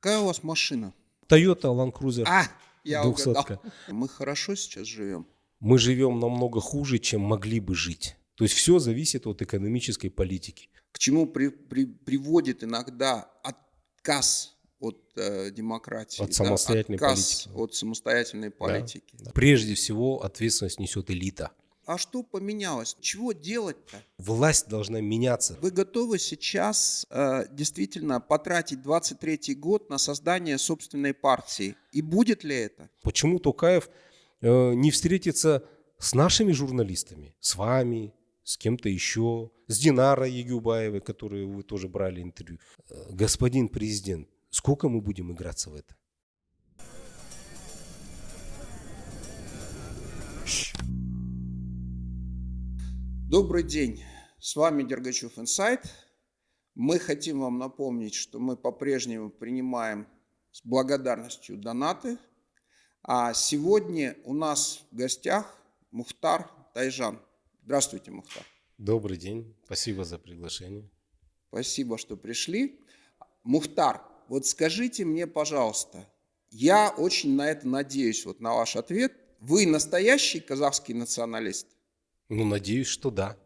Какая у вас машина? Toyota Land Cruiser. А, я 200. угадал. Мы хорошо сейчас живем. Мы живем намного хуже, чем могли бы жить. То есть все зависит от экономической политики. К чему при- при- приводит иногда отказ от э, демократии, От самостоятельной отказ политики. от самостоятельной политики. Да. Прежде всего ответственность несет элита. А что поменялось? Чего делать-то? Власть должна меняться. Вы готовы сейчас э, действительно потратить 23 год на создание собственной партии? И будет ли это? Почему Токаев э, не встретится с нашими журналистами, с вами, с кем-то еще, с Динарой Егюбаевой, которую вы тоже брали интервью. Э, Господин президент, сколько мы будем играться в это? Добрый день, с вами Дергачев Инсайт. Мы хотим вам напомнить, что мы по-прежнему принимаем с благодарностью донаты. А сегодня у нас в гостях Мухтар Тайжан. Здравствуйте, Мухтар. Добрый день, спасибо за приглашение. Спасибо, что пришли. Мухтар, вот скажите мне, пожалуйста, я очень на это надеюсь, вот на ваш ответ. Вы настоящий казахский националист? Ну, надеюсь, что да.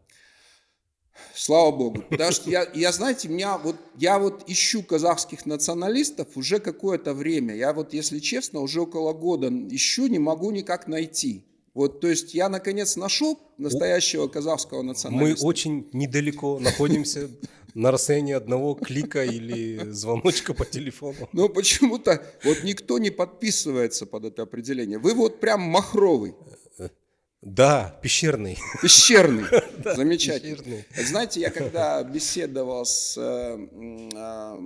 Слава богу. Что я, я, знаете, меня вот, я вот ищу казахских националистов уже какое-то время. Я вот, если честно, уже около года ищу, не могу никак найти. Вот, то есть я наконец нашел настоящего казахского Мы националиста. очень недалеко находимся на расстоянии одного клика или звоночка по телефону. Но почему-то вот никто не подписывается под это определение. Вы вот прям махровый, Да, пещерный. пещерный. Замечательно. пещерный. Знаете, я когда беседовал с э, а,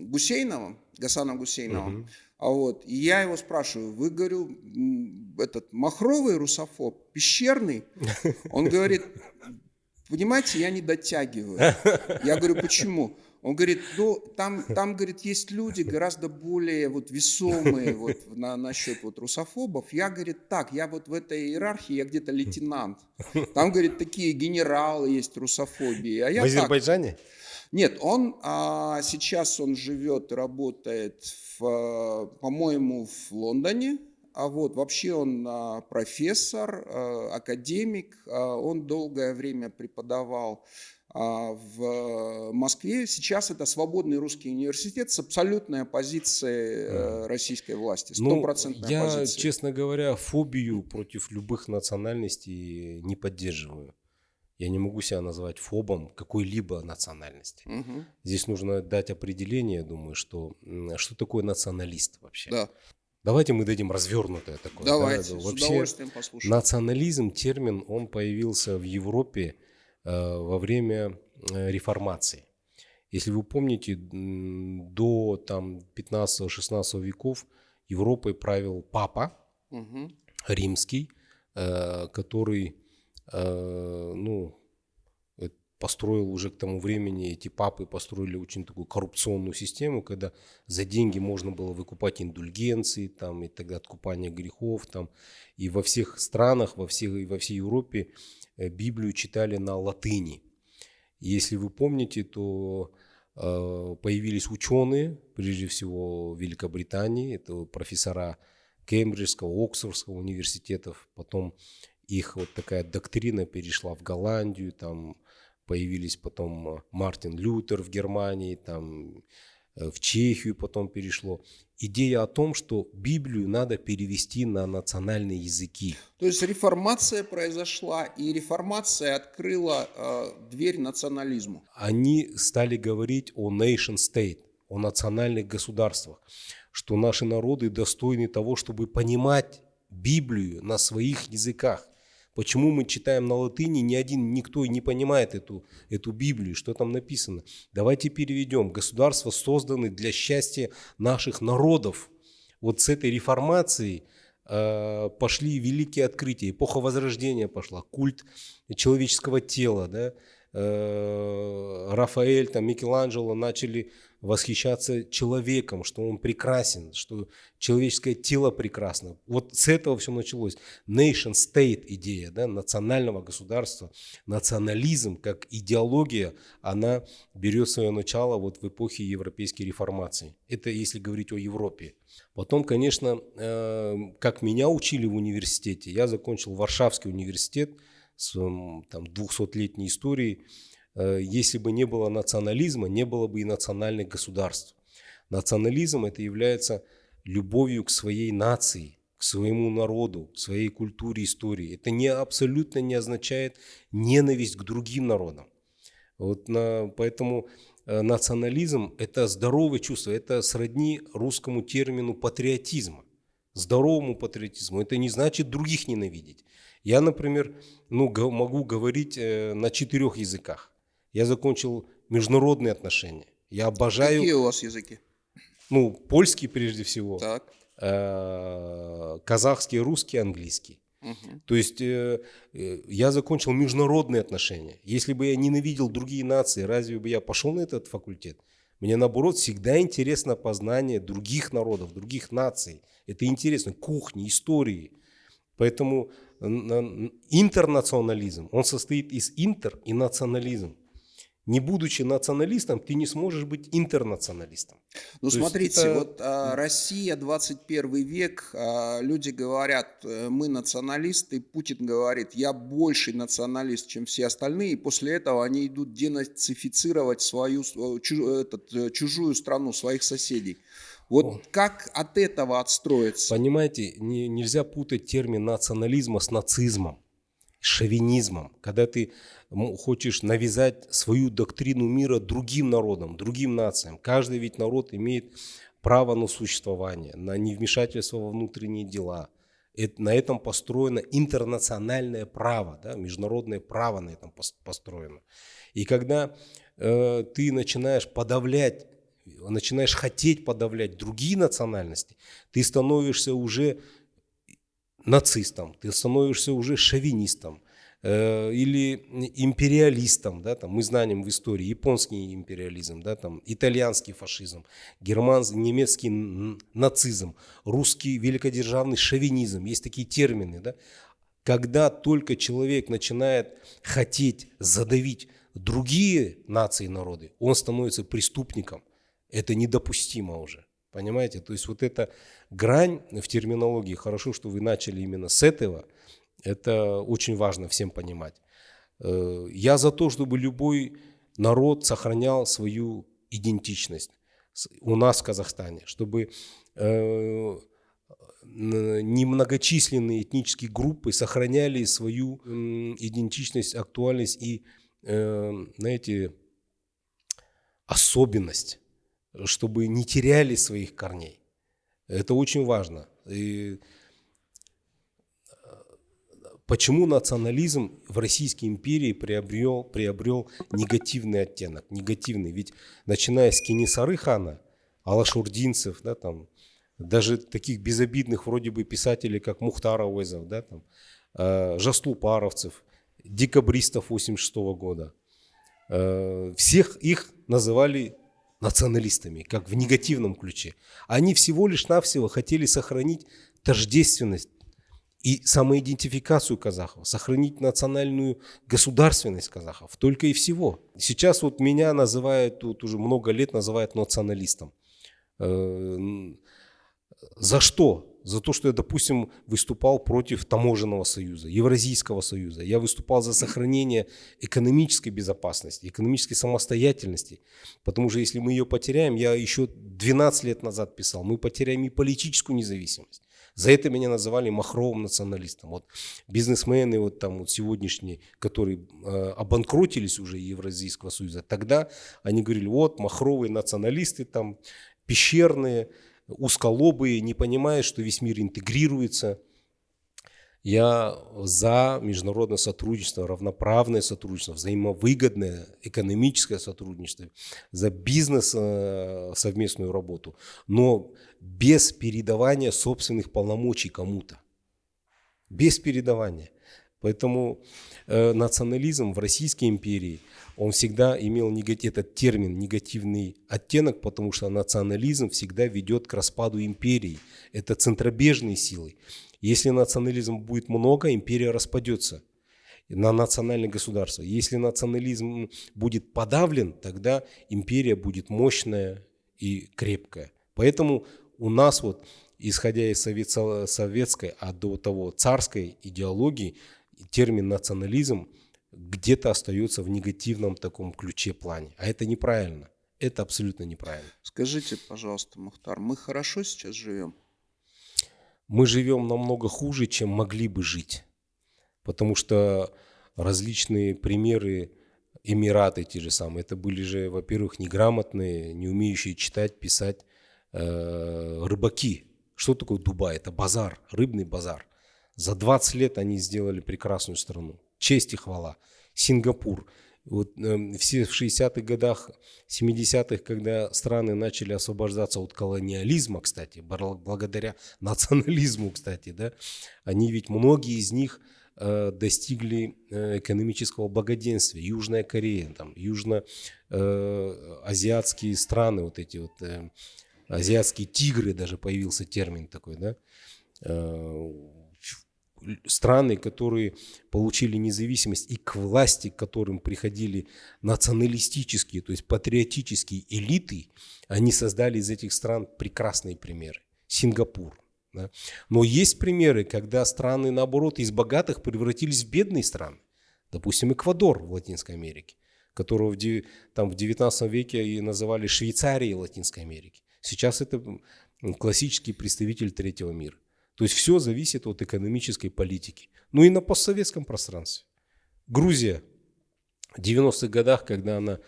Гусейновым, Гасаном Гусейновым, а вот, и я его спрашиваю, вы, говорю, этот махровый русофоб, пещерный? Он говорит, понимаете, я не дотягиваю. Я говорю, почему? Он говорит, ну, там, там, говорит, есть люди гораздо более вот весомые вот на, насчет вот русофобов. Я, говорит, так, я вот в этой иерархии, я где-то лейтенант. Там, говорит, такие генералы есть русофобии. А я В так. Азербайджане? Нет, он а, сейчас он живет, работает, в, по-моему, в Лондоне. А вот вообще он а, профессор, а, академик. А, он долгое время преподавал в Москве. Сейчас это свободный русский университет с абсолютной оппозицией э, российской власти, Ну, стопроцентной я, оппозицией. честно говоря, фобию против любых национальностей не поддерживаю. Я не могу себя назвать фобом какой-либо национальности. Мгм. Здесь нужно дать определение, думаю, что что такое националист вообще. Да, Давайте мы дадим развернутое такое. да, давайте, да. с Вообще удовольствием послушаем. национализм термин он появился в Европе э, во время э, реформации. Если вы помните, до там 15-16 веков Европой правил папа Мгм. римский, э, который э, ну, построил уже к тому времени, эти папы построили очень такую коррупционную систему, когда за деньги можно было выкупать индульгенции там, и тогда откупание грехов. Там, и во всех странах, во, всех, и во всей Европе э, Библию читали на латыни. Если вы помните, то э, появились ученые, прежде всего в Великобритании, это профессора Кембриджского, Оксфордского университетов, потом их вот такая доктрина перешла в Голландию, там появились потом э, Мартин Лютер в Германии, там э, в Чехию потом перешло. Идея о том, что Библию надо перевести на национальные языки. То есть реформация произошла, и реформация открыла э, дверь национализму. они стали говорить о nation state, о национальных государствах, что наши народы достойны того, чтобы понимать Библию на своих языках. Почему мы читаем на латыни, ни один, никто не понимает эту, эту Библию, что там написано. Давайте переведем. Государства созданы для счастья наших народов. Вот с этой реформацией э, пошли великие открытия. Эпоха Возрождения пошла, культ человеческого тела. Да? Э, Рафаэль, там, Микеланджело начали восхищаться человеком, что он прекрасен, что человеческое тело прекрасно. Вот с этого все началось. Nation state идея, да, национального государства, национализм как идеология, она берет свое начало вот в эпохе европейской реформации. Это если говорить о Европе. Потом, конечно, э, как меня учили в университете, я закончил Варшавский университет с там, 200-летней историей, если бы не было национализма, не было бы и национальных государств. Национализм это является любовью к своей нации, к своему народу, к своей культуре, истории. Это не, абсолютно не означает ненависть к другим народам. Вот на, поэтому э, национализм – это здоровое чувство, это сродни русскому термину патриотизма, здоровому патриотизму. Это не значит других ненавидеть. Я, например, ну, могу говорить э, на четырех языках. Я закончил международные отношения. Я обожаю... Какие у вас языки? Ну, польский прежде всего. Так. Э, казахский, русский, английский. Угу. То есть э, э, я закончил международные отношения. Если бы я ненавидел другие нации, разве бы я пошел на этот факультет? Мне наоборот всегда интересно познание других народов, других наций. Это интересно, кухни, истории. Поэтому интернационализм, он состоит из интер и национализм не будучи националистом, ты не сможешь быть интернационалистом. Ну, То смотрите, это... вот а, Россия, 21 век, а, люди говорят, э, мы националисты, Путин говорит, я больший националист, чем все остальные, и после этого они идут денацифицировать свою, э, чуж, этот, э, чужую страну, своих соседей. Вот О. как от этого отстроиться? Понимаете, не, нельзя путать термин национализма с нацизмом, шовинизмом. Когда ты хочешь навязать свою доктрину мира другим народам, другим нациям. Каждый ведь народ имеет право на существование, на невмешательство во внутренние дела. Это, на этом построено интернациональное право, да, международное право на этом построено. И когда э, ты начинаешь подавлять, начинаешь хотеть подавлять другие национальности, ты становишься уже нацистом, ты становишься уже шовинистом, Э, или империалистам, да, там, мы знаем в истории японский империализм, да, там, итальянский фашизм, германский, немецкий нацизм, русский великодержавный шовинизм, есть такие термины. Да? Когда только человек начинает хотеть задавить другие нации и народы, он становится преступником. Это недопустимо уже. Понимаете? То есть вот эта грань в терминологии, хорошо, что вы начали именно с этого – это очень важно всем понимать. Э, я за то, чтобы любой народ сохранял свою идентичность у нас в Казахстане, чтобы э, немногочисленные этнические группы сохраняли свою идентичность, актуальность и, э, знаете, особенность, чтобы не теряли своих корней. Это очень важно. И Почему национализм в Российской империи приобрел, приобрел негативный оттенок? Негативный. Ведь начиная с Кенесары хана, Алашурдинцев, да, там, даже таких безобидных вроде бы писателей, как Мухтар Ауэзов, да, там, э, Жаслупаровцев, декабристов 86 -го года, э, всех их называли националистами, как в негативном ключе. Они всего лишь навсего хотели сохранить тождественность и самоидентификацию казахов, сохранить национальную государственность казахов, только и всего. Сейчас вот меня называют, вот уже много лет называют националистом. Э, за что? За то, что я, допустим, выступал против таможенного союза, Евразийского союза. Я выступал за сохранение экономической безопасности, экономической самостоятельности. Потому что если мы ее потеряем, я еще 12 лет назад писал, мы потеряем и политическую независимость. За это меня называли махровым националистом. Вот бизнесмены вот там вот сегодняшние, которые э, обанкротились уже Евразийского союза, тогда они говорили, вот махровые националисты там, пещерные, узколобые, не понимая, что весь мир интегрируется. Я за международное сотрудничество, равноправное сотрудничество, взаимовыгодное экономическое сотрудничество, за бизнес э, совместную работу, но без передавания собственных полномочий кому-то. Без передавания. Поэтому э, национализм в Российской империи, он всегда имел негатив, этот термин негативный оттенок, потому что национализм всегда ведет к распаду империи. Это центробежные силы. Если национализм будет много, империя распадется на национальное государство. Если национализм будет подавлен, тогда империя будет мощная и крепкая. Поэтому у нас вот, исходя из советской, а до того царской идеологии, термин национализм где-то остается в негативном таком ключе плане. А это неправильно. Это абсолютно неправильно. Скажите, пожалуйста, Мухтар, мы хорошо сейчас живем? Мы живем намного хуже, чем могли бы жить. Потому что различные примеры, Эмираты те же самые, это были же, во-первых, неграмотные, не умеющие читать, писать э, рыбаки. Что такое Дубай? Это базар, рыбный базар. За 20 лет они сделали прекрасную страну. Честь и хвала. Сингапур. Вот, э, все в 60-х годах, 70-х, когда страны начали освобождаться от колониализма, кстати, благодаря национализму, кстати, да, они ведь, многие из них э, достигли э, экономического благоденствия. Южная Корея, там, южно-азиатские э, страны, вот эти вот э, азиатские тигры, даже появился термин такой, да, э, страны, которые получили независимость и к власти, к которым приходили националистические, то есть патриотические элиты, они создали из этих стран прекрасные примеры. Сингапур. Да? Но есть примеры, когда страны, наоборот, из богатых превратились в бедные страны. Допустим, Эквадор в Латинской Америке, которого в, там, в 19 веке и называли Швейцарией Латинской Америки. Сейчас это классический представитель третьего мира. То есть все зависит от экономической политики. Ну и на постсоветском пространстве. Грузия в 90-х годах, когда она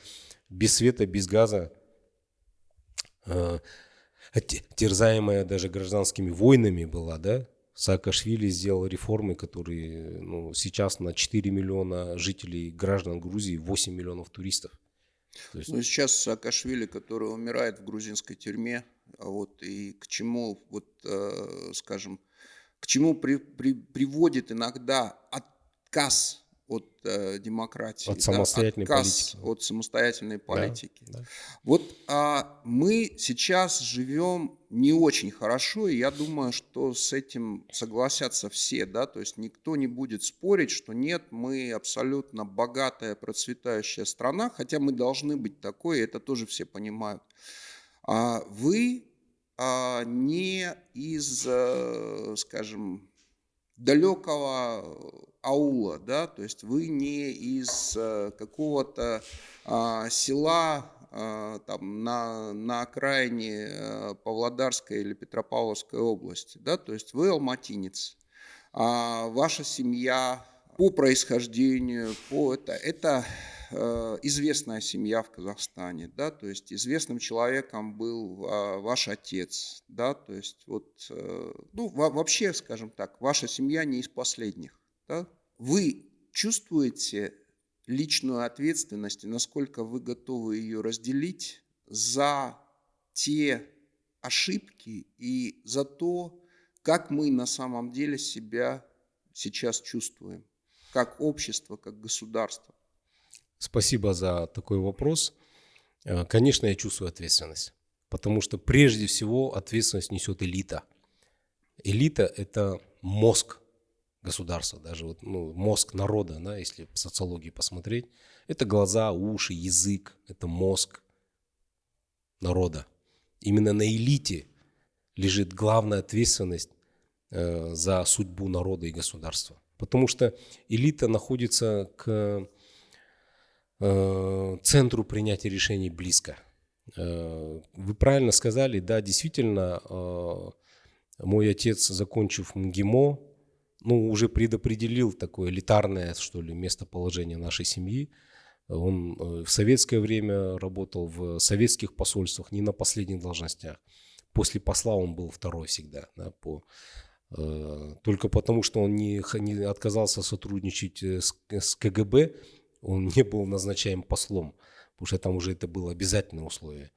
без света, без газа, э, терзаемая даже гражданскими войнами была, да, Саакашвили сделал реформы, которые ну, сейчас на 4 миллиона жителей, граждан Грузии, 8 миллионов туристов. есть... Ну, сейчас Саакашвили, который умирает в грузинской тюрьме, вот, и к чему, вот, э, скажем, к чему при, при, приводит иногда отказ от э, демократии, от самостоятельной да, отказ политики. от самостоятельной политики. Да, да. Вот а, мы сейчас живем не очень хорошо, и я думаю, что с этим согласятся все, да, то есть никто не будет спорить, что нет, мы абсолютно богатая, процветающая страна, хотя мы должны быть такой, и это тоже все понимают. А вы а, не из, э, скажем, далекого аула, да, то есть вы не из э, какого-то а, села а, там, на, на окраине э, Павлодарской или Петропавловской области, да, то есть вы алматинец, а ваша семья по происхождению, по это, это известная семья в Казахстане, да, то есть известным человеком был а, ваш отец, да, то есть вот, э, ну, вообще, скажем так, ваша семья не из последних, да. Вы чувствуете личную ответственность и насколько вы готовы ее разделить за те ошибки и за то, как мы на самом деле себя сейчас чувствуем, как общество, как государство. Спасибо за такой вопрос. Э, конечно, я чувствую ответственность, потому что прежде всего ответственность несет элита. Элита – это мозг государства, даже вот, ну, мозг народа, да, если в социологии посмотреть. Это глаза, уши, язык, это мозг народа. Именно на элите лежит главная ответственность э, за судьбу народа и государства. Потому что элита находится к центру принятия решений близко. Э, вы правильно сказали, да, действительно, э, мой отец, закончив МГИМО, ну, уже предопределил такое элитарное, что ли, местоположение нашей семьи. Он в советское время работал в советских посольствах, не на последних должностях. После посла он был второй всегда. Да, по, только потому, что он не, не отказался сотрудничать с, с КГБ, он не был назначаем послом, потому что там уже это было обязательное условие.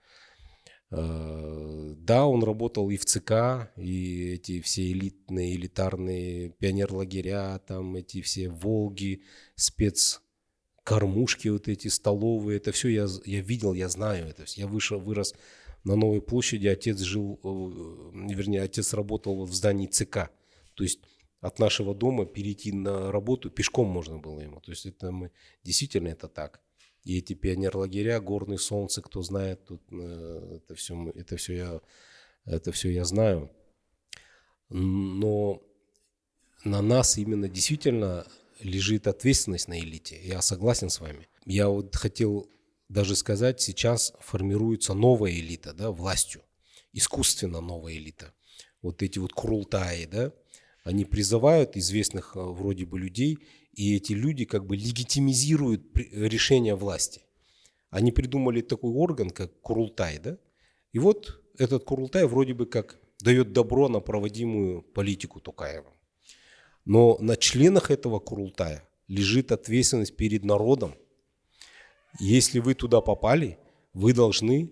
Э, Да, он работал и в ЦК, и эти все элитные, элитарные пионерлагеря, там эти все Волги, спецкормушки, вот эти столовые, это все я, я видел, я знаю это. Я вышел, вырос на Новой площади, отец жил, э, вернее, отец работал в здании ЦК. То есть от нашего дома перейти на работу пешком можно было ему. То есть это мы действительно это так. И эти пионерлагеря, горные солнце, кто знает, тут э, это все, это все я, это все я знаю. Но на нас именно действительно лежит ответственность на элите. Я согласен с вами. Я вот хотел даже сказать, сейчас формируется новая элита, да, властью, искусственно новая элита. Вот эти вот крултаи, да, они призывают известных э, вроде бы людей, и эти люди как бы легитимизируют решение власти. Они придумали такой орган, как Курултай, да? И вот этот Курултай вроде бы как дает добро на проводимую политику Тукаева. Но на членах этого Курултая лежит ответственность перед народом. Если вы туда попали, вы должны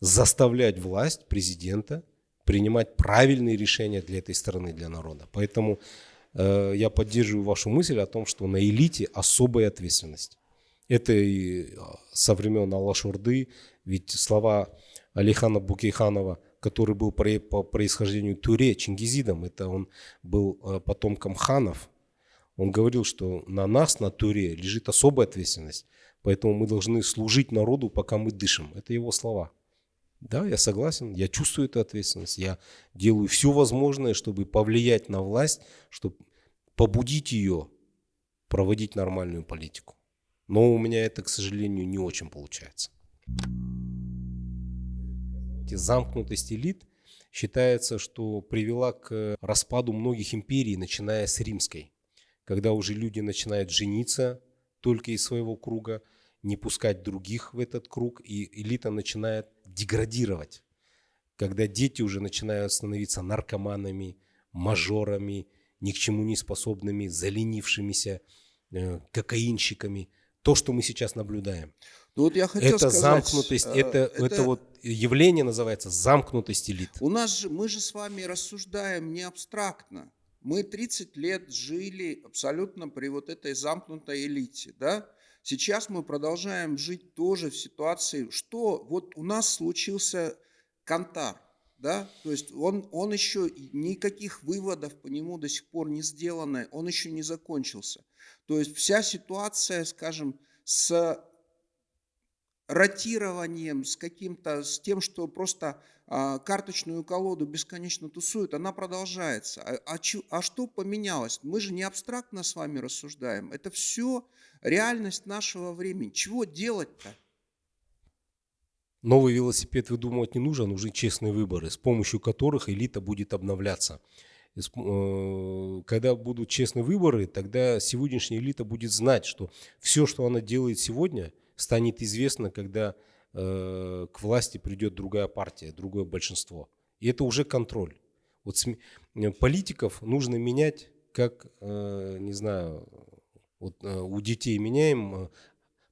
заставлять власть, президента, принимать правильные решения для этой страны, для народа. Поэтому э, я поддерживаю вашу мысль о том, что на элите особая ответственность. Это и а, со времен Аллашурды, ведь слова Алихана Букейханова, который был по происхождению Туре, Чингизидом, это он был э, потомком ханов, он говорил, что на нас, на Туре, лежит особая ответственность, поэтому мы должны служить народу, пока мы дышим. Это его слова. Да, я согласен, я чувствую эту ответственность. Я делаю все возможное, чтобы повлиять на власть, чтобы побудить ее проводить нормальную политику. Но у меня это, к сожалению, не очень получается. Замкнутость элит считается, что привела к распаду многих империй, начиная с римской. Когда уже люди начинают жениться только из своего круга, не пускать других в этот круг, и элита начинает деградировать. Когда дети уже начинают становиться наркоманами, мажорами, ни к чему не способными, заленившимися, э, кокаинщиками. То, что мы сейчас наблюдаем. Ну, вот я хотел это сказать, замкнутость, э, это, это, это вот явление называется замкнутость элит. У нас же, мы же с вами рассуждаем не абстрактно. Мы 30 лет жили абсолютно при вот этой замкнутой элите, да? Сейчас мы продолжаем жить тоже в ситуации, что вот у нас случился Кантар, да, то есть он, он еще, никаких выводов по нему до сих пор не сделано, он еще не закончился. То есть вся ситуация, скажем, с ротированием, с каким-то, с тем, что просто а, карточную колоду бесконечно тусуют, она продолжается. А, а, а что поменялось? Мы же не абстрактно с вами рассуждаем. Это все реальность нашего времени. Чего делать-то? Новый велосипед выдумывать не нужно, нужны честные выборы, с помощью которых элита будет обновляться. Э, когда будут честные выборы, тогда сегодняшняя элита будет знать, что все, что она делает сегодня, станет известно, когда э, к власти придет другая партия, другое большинство. И это уже контроль. Вот э, политиков нужно менять, как, не знаю, вот э, у детей меняем э,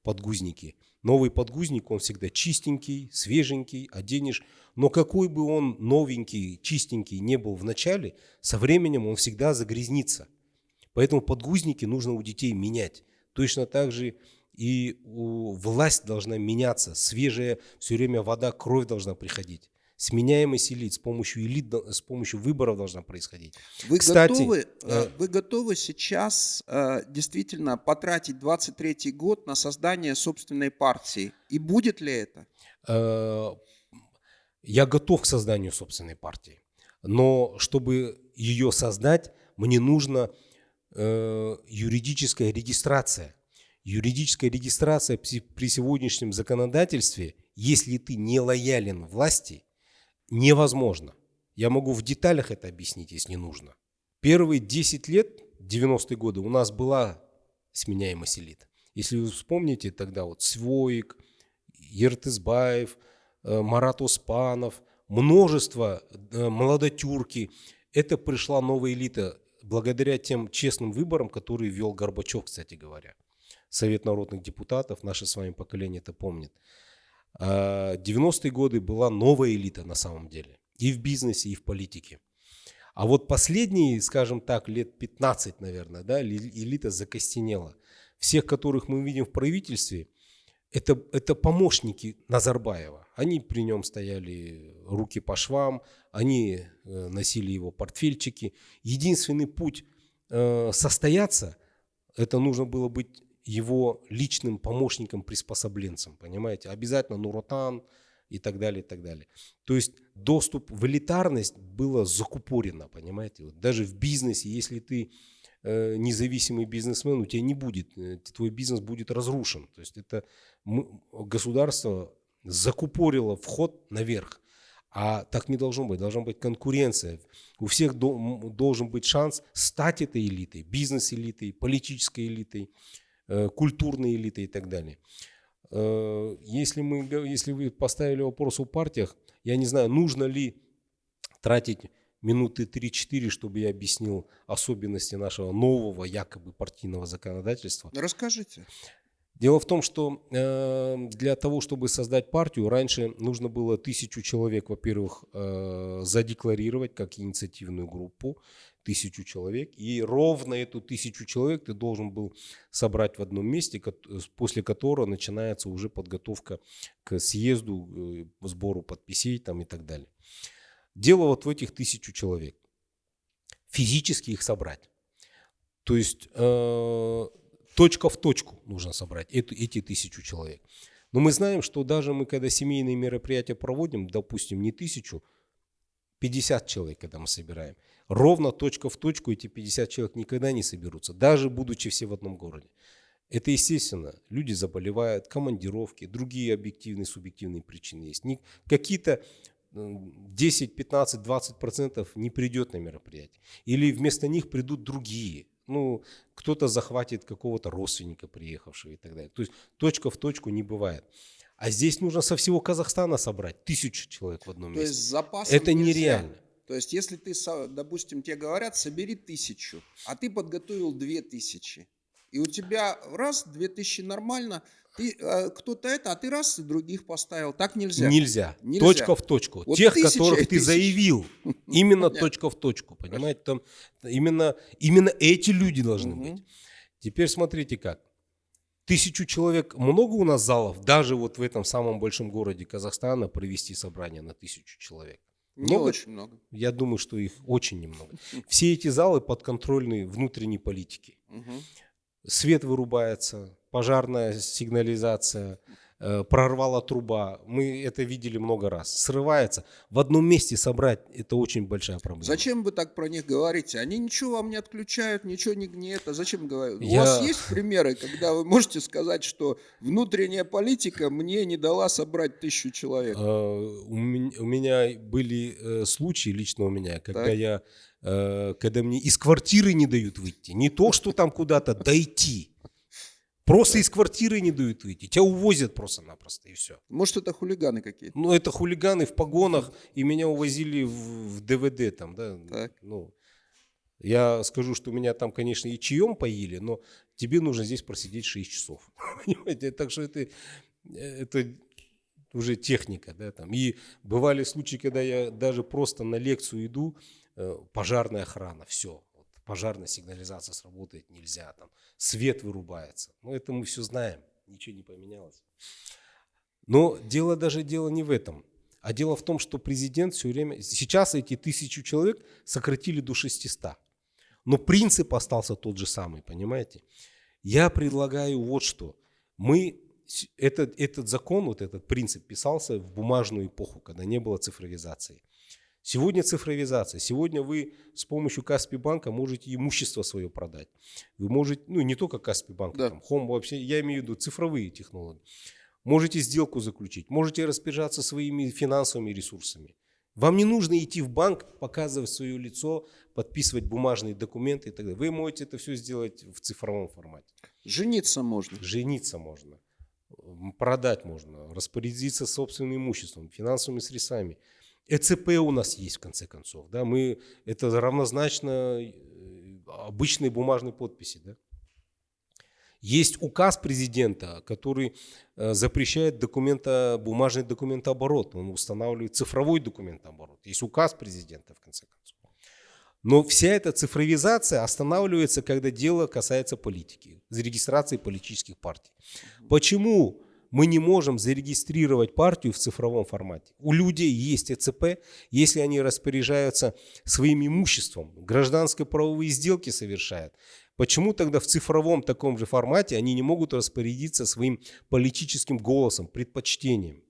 подгузники. Новый подгузник, он всегда чистенький, свеженький, оденешь. Но какой бы он новенький, чистенький не был в начале, со временем он всегда загрязнится. Поэтому подгузники нужно у детей менять. Точно так же и власть должна меняться. Свежая все время вода, кровь должна приходить сменяемость элит с помощью элит, с помощью выборов должна происходить. Вы, Кстати, готовы, э, вы готовы сейчас э, действительно потратить 23 год на создание собственной партии? И будет ли это? Э, я готов к созданию собственной партии. Но чтобы ее создать, мне нужна э, юридическая регистрация. Юридическая регистрация при сегодняшнем законодательстве, если ты не лоялен власти, невозможно. Я могу в деталях это объяснить, если нужно. Первые 10 лет, 90-е годы, у нас была сменяемость элит. Если вы вспомните, тогда вот Своик, Ертызбаев, э, Марат Успанов, множество э, молодотюрки. Это пришла новая элита благодаря тем честным выборам, которые вел Горбачев, кстати говоря. Совет народных депутатов, наше с вами поколение это помнит. 90-е а, годы была новая элита на самом деле. И в бизнесе, и в политике. А вот последние, скажем так, лет 15, наверное, да, элита закостенела. Всех, которых мы видим в правительстве, это, это помощники Назарбаева. Они при нем стояли руки по швам, они э, носили его портфельчики. Единственный путь э, состояться, это нужно было быть его личным помощником, приспособленцем, понимаете? Обязательно Нуротан и так далее, и так далее. То есть доступ в элитарность было закупорено, понимаете? Вот даже в бизнесе, если ты э, независимый бизнесмен, у тебя не будет, э, твой бизнес будет разрушен. То есть это государство закупорило вход наверх. А так не должно быть. Должна быть конкуренция. У всех должен быть шанс стать этой элитой, бизнес-элитой, политической элитой. Э, культурной элиты и так далее. Э, если, мы, если вы поставили вопрос о партиях, я не знаю, нужно ли тратить минуты 3-4, чтобы я объяснил особенности нашего нового якобы партийного законодательства. Расскажите. Дело в том, что э, для того, чтобы создать партию, раньше нужно было тысячу человек, во-первых, э, задекларировать как инициативную группу тысячу человек, и ровно эту тысячу человек ты должен был собрать в одном месте, после которого начинается уже подготовка к съезду, э, сбору подписей там и так далее. Дело вот в этих тысячу человек. Физически их собрать. То есть э, точка в точку нужно собрать эту, эти тысячу человек. Но мы знаем, что даже мы, когда семейные мероприятия проводим, допустим, не тысячу, 50 человек, когда мы собираем, ровно точка в точку эти 50 человек никогда не соберутся, даже будучи все в одном городе. Это естественно. Люди заболевают, командировки, другие объективные, субъективные причины есть. Какие-то 10, 15, 20 процентов не придет на мероприятие. Или вместо них придут другие. Ну, кто-то захватит какого-то родственника приехавшего и так далее. То есть точка в точку не бывает. А здесь нужно со всего Казахстана собрать тысячу человек в одном То месте. Есть запасом Это нельзя. нереально. То есть если ты, допустим, тебе говорят, собери тысячу, а ты подготовил две тысячи, и у тебя раз, две тысячи нормально, ты, э, кто-то это, а ты раз и других поставил. Так нельзя. Нельзя. нельзя. Точка в точку. Вот Тех, которых ты заявил. Именно точка в точку. Понимаете? Там именно, именно эти люди должны быть. Теперь смотрите как. Тысячу человек, много у нас залов, даже вот в этом самом большом городе Казахстана провести собрание на тысячу человек. Не много? очень много. Я думаю, что их очень немного. Все эти залы подконтрольны внутренней политики. Угу. Свет вырубается, пожарная сигнализация, прорвала труба. Мы это видели много раз. Срывается. В одном месте собрать – это очень большая проблема. Зачем вы так про них говорите? Они ничего вам не отключают, ничего не, не это. Зачем говорить? Я... У вас есть примеры, когда вы можете сказать, что внутренняя политика мне не дала собрать тысячу человек? Э, у меня были э, случаи, лично у меня, когда так. я когда мне из квартиры не дают выйти. Не то, что там куда-то дойти. Просто из квартиры не дают выйти. Тебя увозят просто-напросто и все. Может, это хулиганы какие-то? Ну, это хулиганы в погонах, и меня увозили в, в ДВД там, да. Так. Ну, я скажу, что меня там, конечно, и чаем поили, но тебе нужно здесь просидеть 6 часов. Понимаете? Так что это, это уже техника, да, там. И бывали случаи, когда я даже просто на лекцию иду, э, пожарная охрана, все, пожарная сигнализация сработает нельзя, там свет вырубается. Ну, это мы все знаем, ничего не поменялось. Но дело даже дело не в этом. А дело в том, что президент все время... Сейчас эти тысячу человек сократили до 600. Но принцип остался тот же самый, понимаете? Я предлагаю вот что. Мы... Этот, этот закон, вот этот принцип писался в бумажную эпоху, когда не было цифровизации. Сегодня цифровизация. Сегодня вы с помощью Каспи банка можете имущество свое продать. Вы можете, ну не только Каспи банк, да. там, Home вообще, я имею в виду цифровые технологии. Можете сделку заключить, можете распоряжаться своими финансовыми ресурсами. Вам не нужно идти в банк, показывать свое лицо, подписывать бумажные документы и так далее. Вы можете это все сделать в цифровом формате. Жениться можно. Жениться можно. Продать можно. Распорядиться собственным имуществом, финансовыми средствами. ЭЦП у нас есть, в конце концов. Да? Мы, это равнозначно э, обычной бумажной подписи. Да? Есть указ президента, который э, запрещает документа, бумажный документооборот. Он устанавливает цифровой документооборот. Есть указ президента, в конце концов. Но вся эта цифровизация останавливается, когда дело касается политики, зарегистрации политических партий. Почему мы не можем зарегистрировать партию в цифровом формате? У людей есть ЭЦП, если они распоряжаются своим имуществом, гражданские правовые сделки совершают. Почему тогда в цифровом таком же формате они не могут распорядиться своим политическим голосом, предпочтением?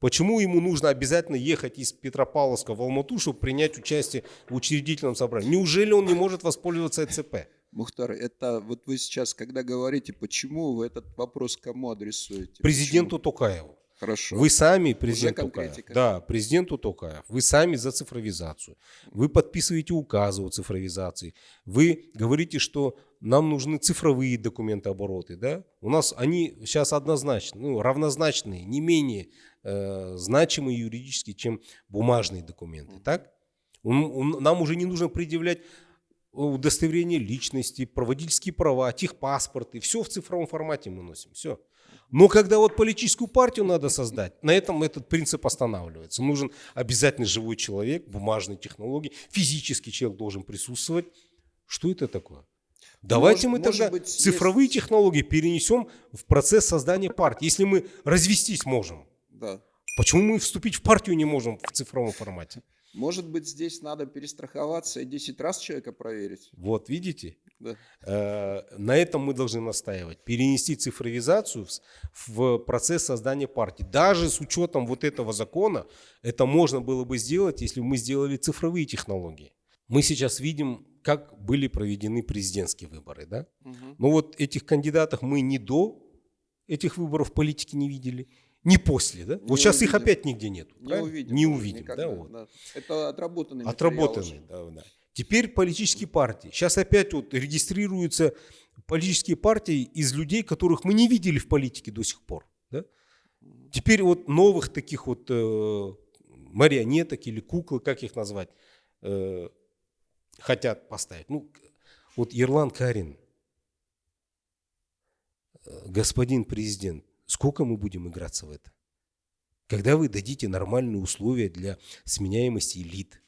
Почему ему нужно обязательно ехать из Петропавловска в Алмату, чтобы принять участие в учредительном собрании? Неужели он не может воспользоваться ЭЦП? Мухтар, это вот вы сейчас, когда говорите, почему вы этот вопрос кому адресуете? Президенту почему? Токаеву. Хорошо. Вы сами, президент Токаев, да, президенту Токаев, вы сами за цифровизацию. Вы подписываете указы о цифровизации. Вы говорите, что нам нужны цифровые документообороты. Да? У нас они сейчас однозначно, ну, равнозначные, не менее э, значимые юридически, чем бумажные документы. Так? Нам уже не нужно предъявлять удостоверение личности, проводительские права, техпаспорты. Все в цифровом формате мы носим. Все. Но когда вот политическую партию надо создать, на этом этот принцип останавливается. Нужен обязательно живой человек, бумажные технологии, физический человек должен присутствовать. Что это такое? Давайте может, мы тогда быть, цифровые есть... технологии перенесем в процесс создания партии. Если мы развестись можем, да. почему мы вступить в партию не можем в цифровом формате? Может быть, здесь надо перестраховаться и 10 раз человека проверить. Вот, видите? Да. Э, на этом мы должны настаивать. Перенести цифровизацию в процесс создания партии. Даже с учетом вот этого закона, это можно было бы сделать, если бы мы сделали цифровые технологии. Мы сейчас видим, как были проведены президентские выборы. Да? Угу. Но вот этих кандидатов мы не до этих выборов политики не видели, не после, да? Не вот сейчас их опять нигде нет. Не увидим. Не увидим, никогда, да, вот. да. Это отработанный Отработанный, да, да. Теперь политические партии. Сейчас опять вот регистрируются политические партии из людей, которых мы не видели в политике до сих пор. Да? Теперь вот новых таких вот э, марионеток или куклы, как их назвать, э, хотят поставить. Ну, вот Ерлан Карин, э, господин президент, Сколько мы будем играться в это? Когда вы дадите нормальные условия для сменяемости элит,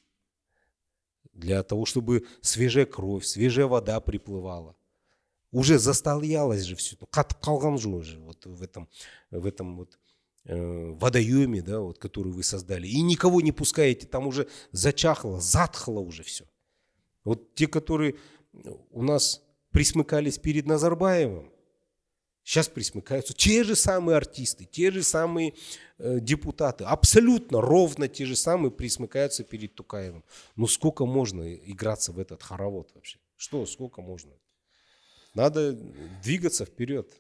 для того, чтобы свежая кровь, свежая вода приплывала. Уже застоялось же все, қатып же уже вот в этом, в этом вот э, водоеме, да, вот, который вы создали. И никого не пускаете, там уже зачахло, затхло уже все. Вот те, которые у нас присмыкались перед Назарбаевым, Сейчас присмыкаются те же самые артисты, те же самые э, депутаты, абсолютно ровно те же самые присмыкаются перед Тукаевым. Ну сколько можно играться в этот хоровод вообще? Что, сколько можно? Надо двигаться вперед.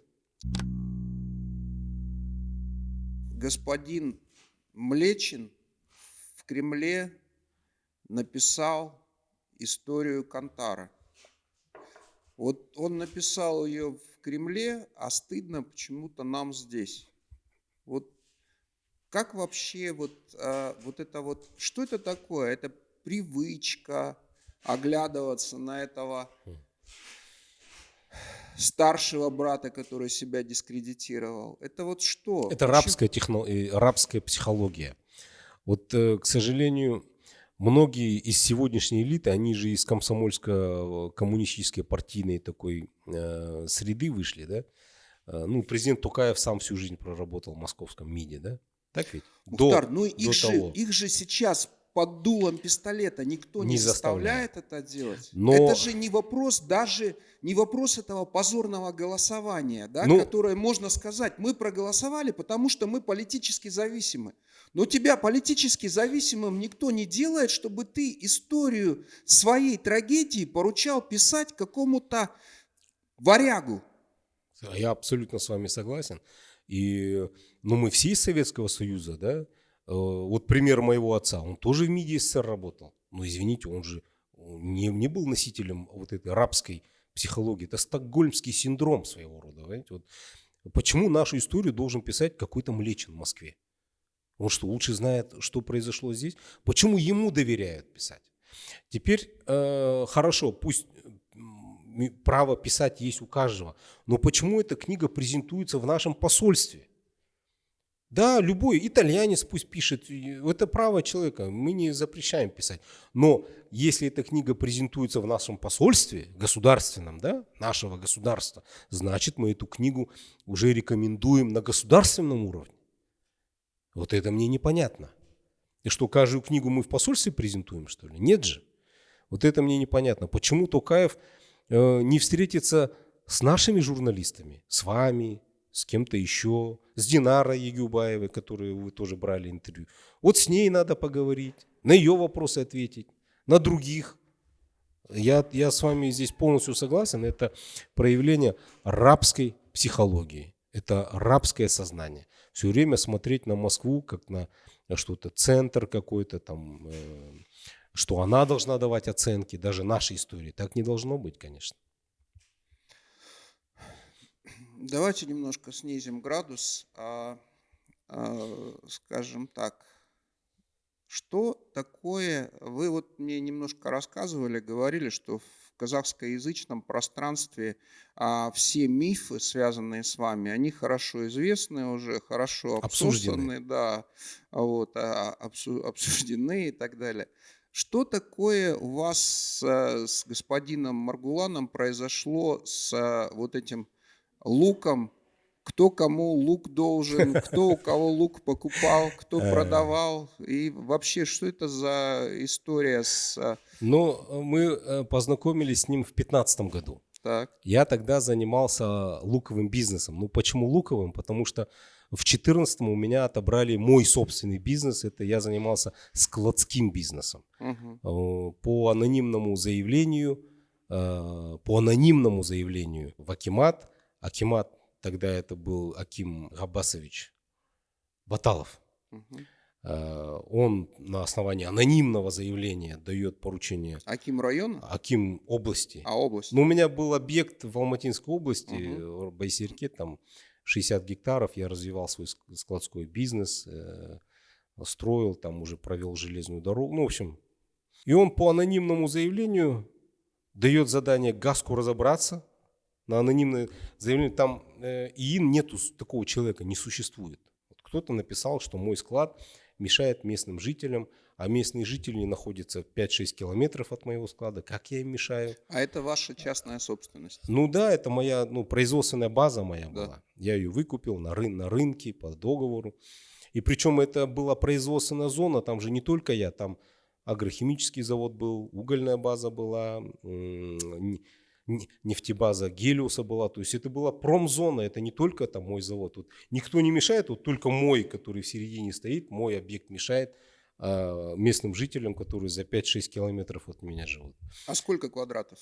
Господин Млечин в Кремле написал историю Кантара. Вот он написал ее в Кремле, а стыдно почему-то нам здесь. Вот как вообще вот, а, вот это вот, что это такое? Это привычка оглядываться на этого старшего брата, который себя дискредитировал. Это вот что? Это рабская, техно... рабская психология. Вот, э, к сожалению, многие из сегодняшней элиты, они же из комсомольско-коммунистической партийной такой э, среды вышли, да? Э, ну, президент Тукаев сам всю жизнь проработал в московском МИДе, да? Так ведь? Мухтар, до, ну их, до же, того. их же сейчас под дулом пистолета никто не, не заставляет это делать. Но... Это же не вопрос даже не вопрос этого позорного голосования, да, ну... которое можно сказать, мы проголосовали, потому что мы политически зависимы. Но тебя политически зависимым никто не делает, чтобы ты историю своей трагедии поручал писать какому-то варягу. Я абсолютно с вами согласен. И ну, мы все из Советского Союза, да, вот пример моего отца, он тоже в МИДе СССР работал. Но извините, он же не, не был носителем вот этой рабской психологии. Это стокгольмский синдром своего рода. Понимаете? Вот почему нашу историю должен писать какой-то Млечин в Москве? Он что, лучше знает, что произошло здесь? Почему ему доверяют писать? Теперь э, хорошо, пусть право писать есть у каждого. Но почему эта книга презентуется в нашем посольстве? Да, любой итальянец пусть пишет, это право человека, мы не запрещаем писать. Но если эта книга презентуется в нашем посольстве, государственном, да, нашего государства, значит мы эту книгу уже рекомендуем на государственном уровне. Вот это мне непонятно. И что, каждую книгу мы в посольстве презентуем, что ли? Нет же. Вот это мне непонятно. Почему Токаев э, не встретится с нашими журналистами, с вами, с кем-то еще, с Динарой Егюбаевой, которую вы тоже брали интервью. Вот с ней надо поговорить, на ее вопросы ответить, на других. Я, я с вами здесь полностью согласен. Это проявление рабской психологии. Это рабское сознание. Все время смотреть на Москву как на что-то, центр какой-то там, э, что она должна давать оценки, даже нашей истории. Так не должно быть, конечно. Давайте немножко снизим градус, а, а, скажем так, что такое, вы вот мне немножко рассказывали, говорили, что в казахскоязычном пространстве а, все мифы, связанные с вами, они хорошо известны уже, хорошо обсуждены, да, вот, а, обсуждены и так далее. Что такое у вас с, с господином Маргуланом произошло с вот этим луком, кто кому лук должен, кто у кого лук покупал, кто э. продавал. И вообще, что это за история с... А, ну, мы э, познакомились с ним в 2015 году. Так. Я тогда занимался луковым бизнесом. Ну, почему луковым? Потому что в 2014 у меня отобрали мой собственный бизнес. Это я занимался складским бизнесом. Угу. По анонимному заявлению, по анонимному заявлению в Акимат Акимат, тогда это был Аким Габасович Баталов. Угу. Он на основании анонимного заявления дает поручение. Аким района? Аким области. А область? Ну, у меня был объект в Алматинской области, угу. в Байсерке, там 60 гектаров. Я развивал свой складской бизнес, э, строил, там уже провел железную дорогу. Ну, в общем. И он по анонимному заявлению дает задание ГАСКу разобраться, на анонимное заявление, там э, ИИН нету такого человека, не существует. Вот кто-то написал, что мой склад мешает местным жителям, а местные жители находятся 5-6 километров от моего склада. Как я им мешаю? А это ваша частная собственность? Ну да, это моя ну, производственная база моя да. была. Я ее выкупил на, рын на рынке по договору. И причем это была производственная зона, там же не только я, там агрохимический завод был, угольная база была, нефтебаза Гелиуса была. То есть это была промзона, это не только там мой завод. Тут никто не мешает, вот только мой, который в середине стоит, мой объект мешает а, местным жителям, которые за 5-6 километров от меня живут. А сколько квадратов?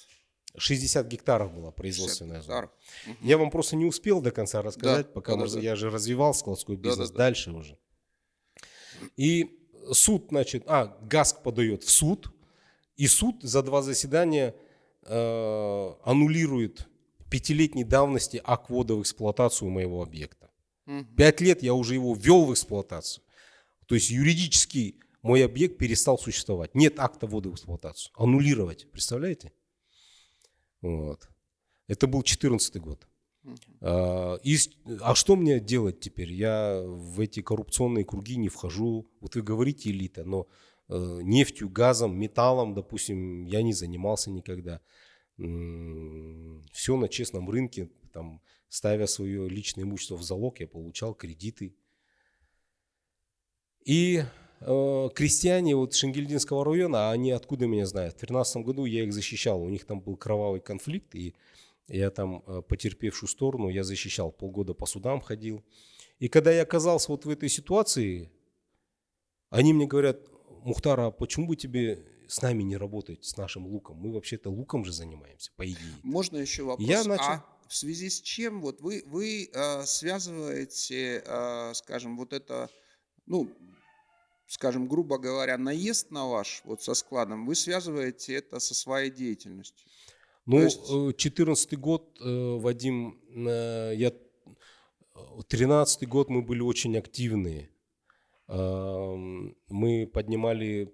60 гектаров была производственная зона. Угу. Я вам просто не успел до конца рассказать, да, пока да, я же развивал складской бизнес да, да, дальше да. уже. И суд, значит, а, ГАСК подает в суд, и суд за два заседания э, аннулирует пятилетней давности акт ввода в эксплуатацию моего объекта. Пять лет я уже его ввел в эксплуатацию. То есть юридически мой объект перестал существовать. Нет акта ввода в эксплуатацию. Аннулировать, представляете? Вот. Это был 2014 год. А, и, а что мне делать теперь? Я в эти коррупционные круги не вхожу. Вот вы говорите элита, но нефтью, газом, металлом, допустим, я не занимался никогда. Все на честном рынке, там, ставя свое личное имущество в залог, я получал кредиты. И э, крестьяне вот Шенгельдинского района, они откуда меня знают? В 2013 году я их защищал, у них там был кровавый конфликт, и я там э, потерпевшую сторону, я защищал, полгода по судам ходил. И когда я оказался вот в этой ситуации, они мне говорят, Мухтар, а почему бы тебе с нами не работать, с нашим луком? Мы вообще-то луком же занимаемся, по идее. Можно еще вопрос? Я начал... А в связи с чем вот вы, вы э, связываете, э, скажем, вот это, ну, скажем, грубо говоря, наезд на ваш, вот со складом, вы связываете это со своей деятельностью? Ну, есть... 14 год, э, Вадим, э, я 13 год мы были очень активные мы поднимали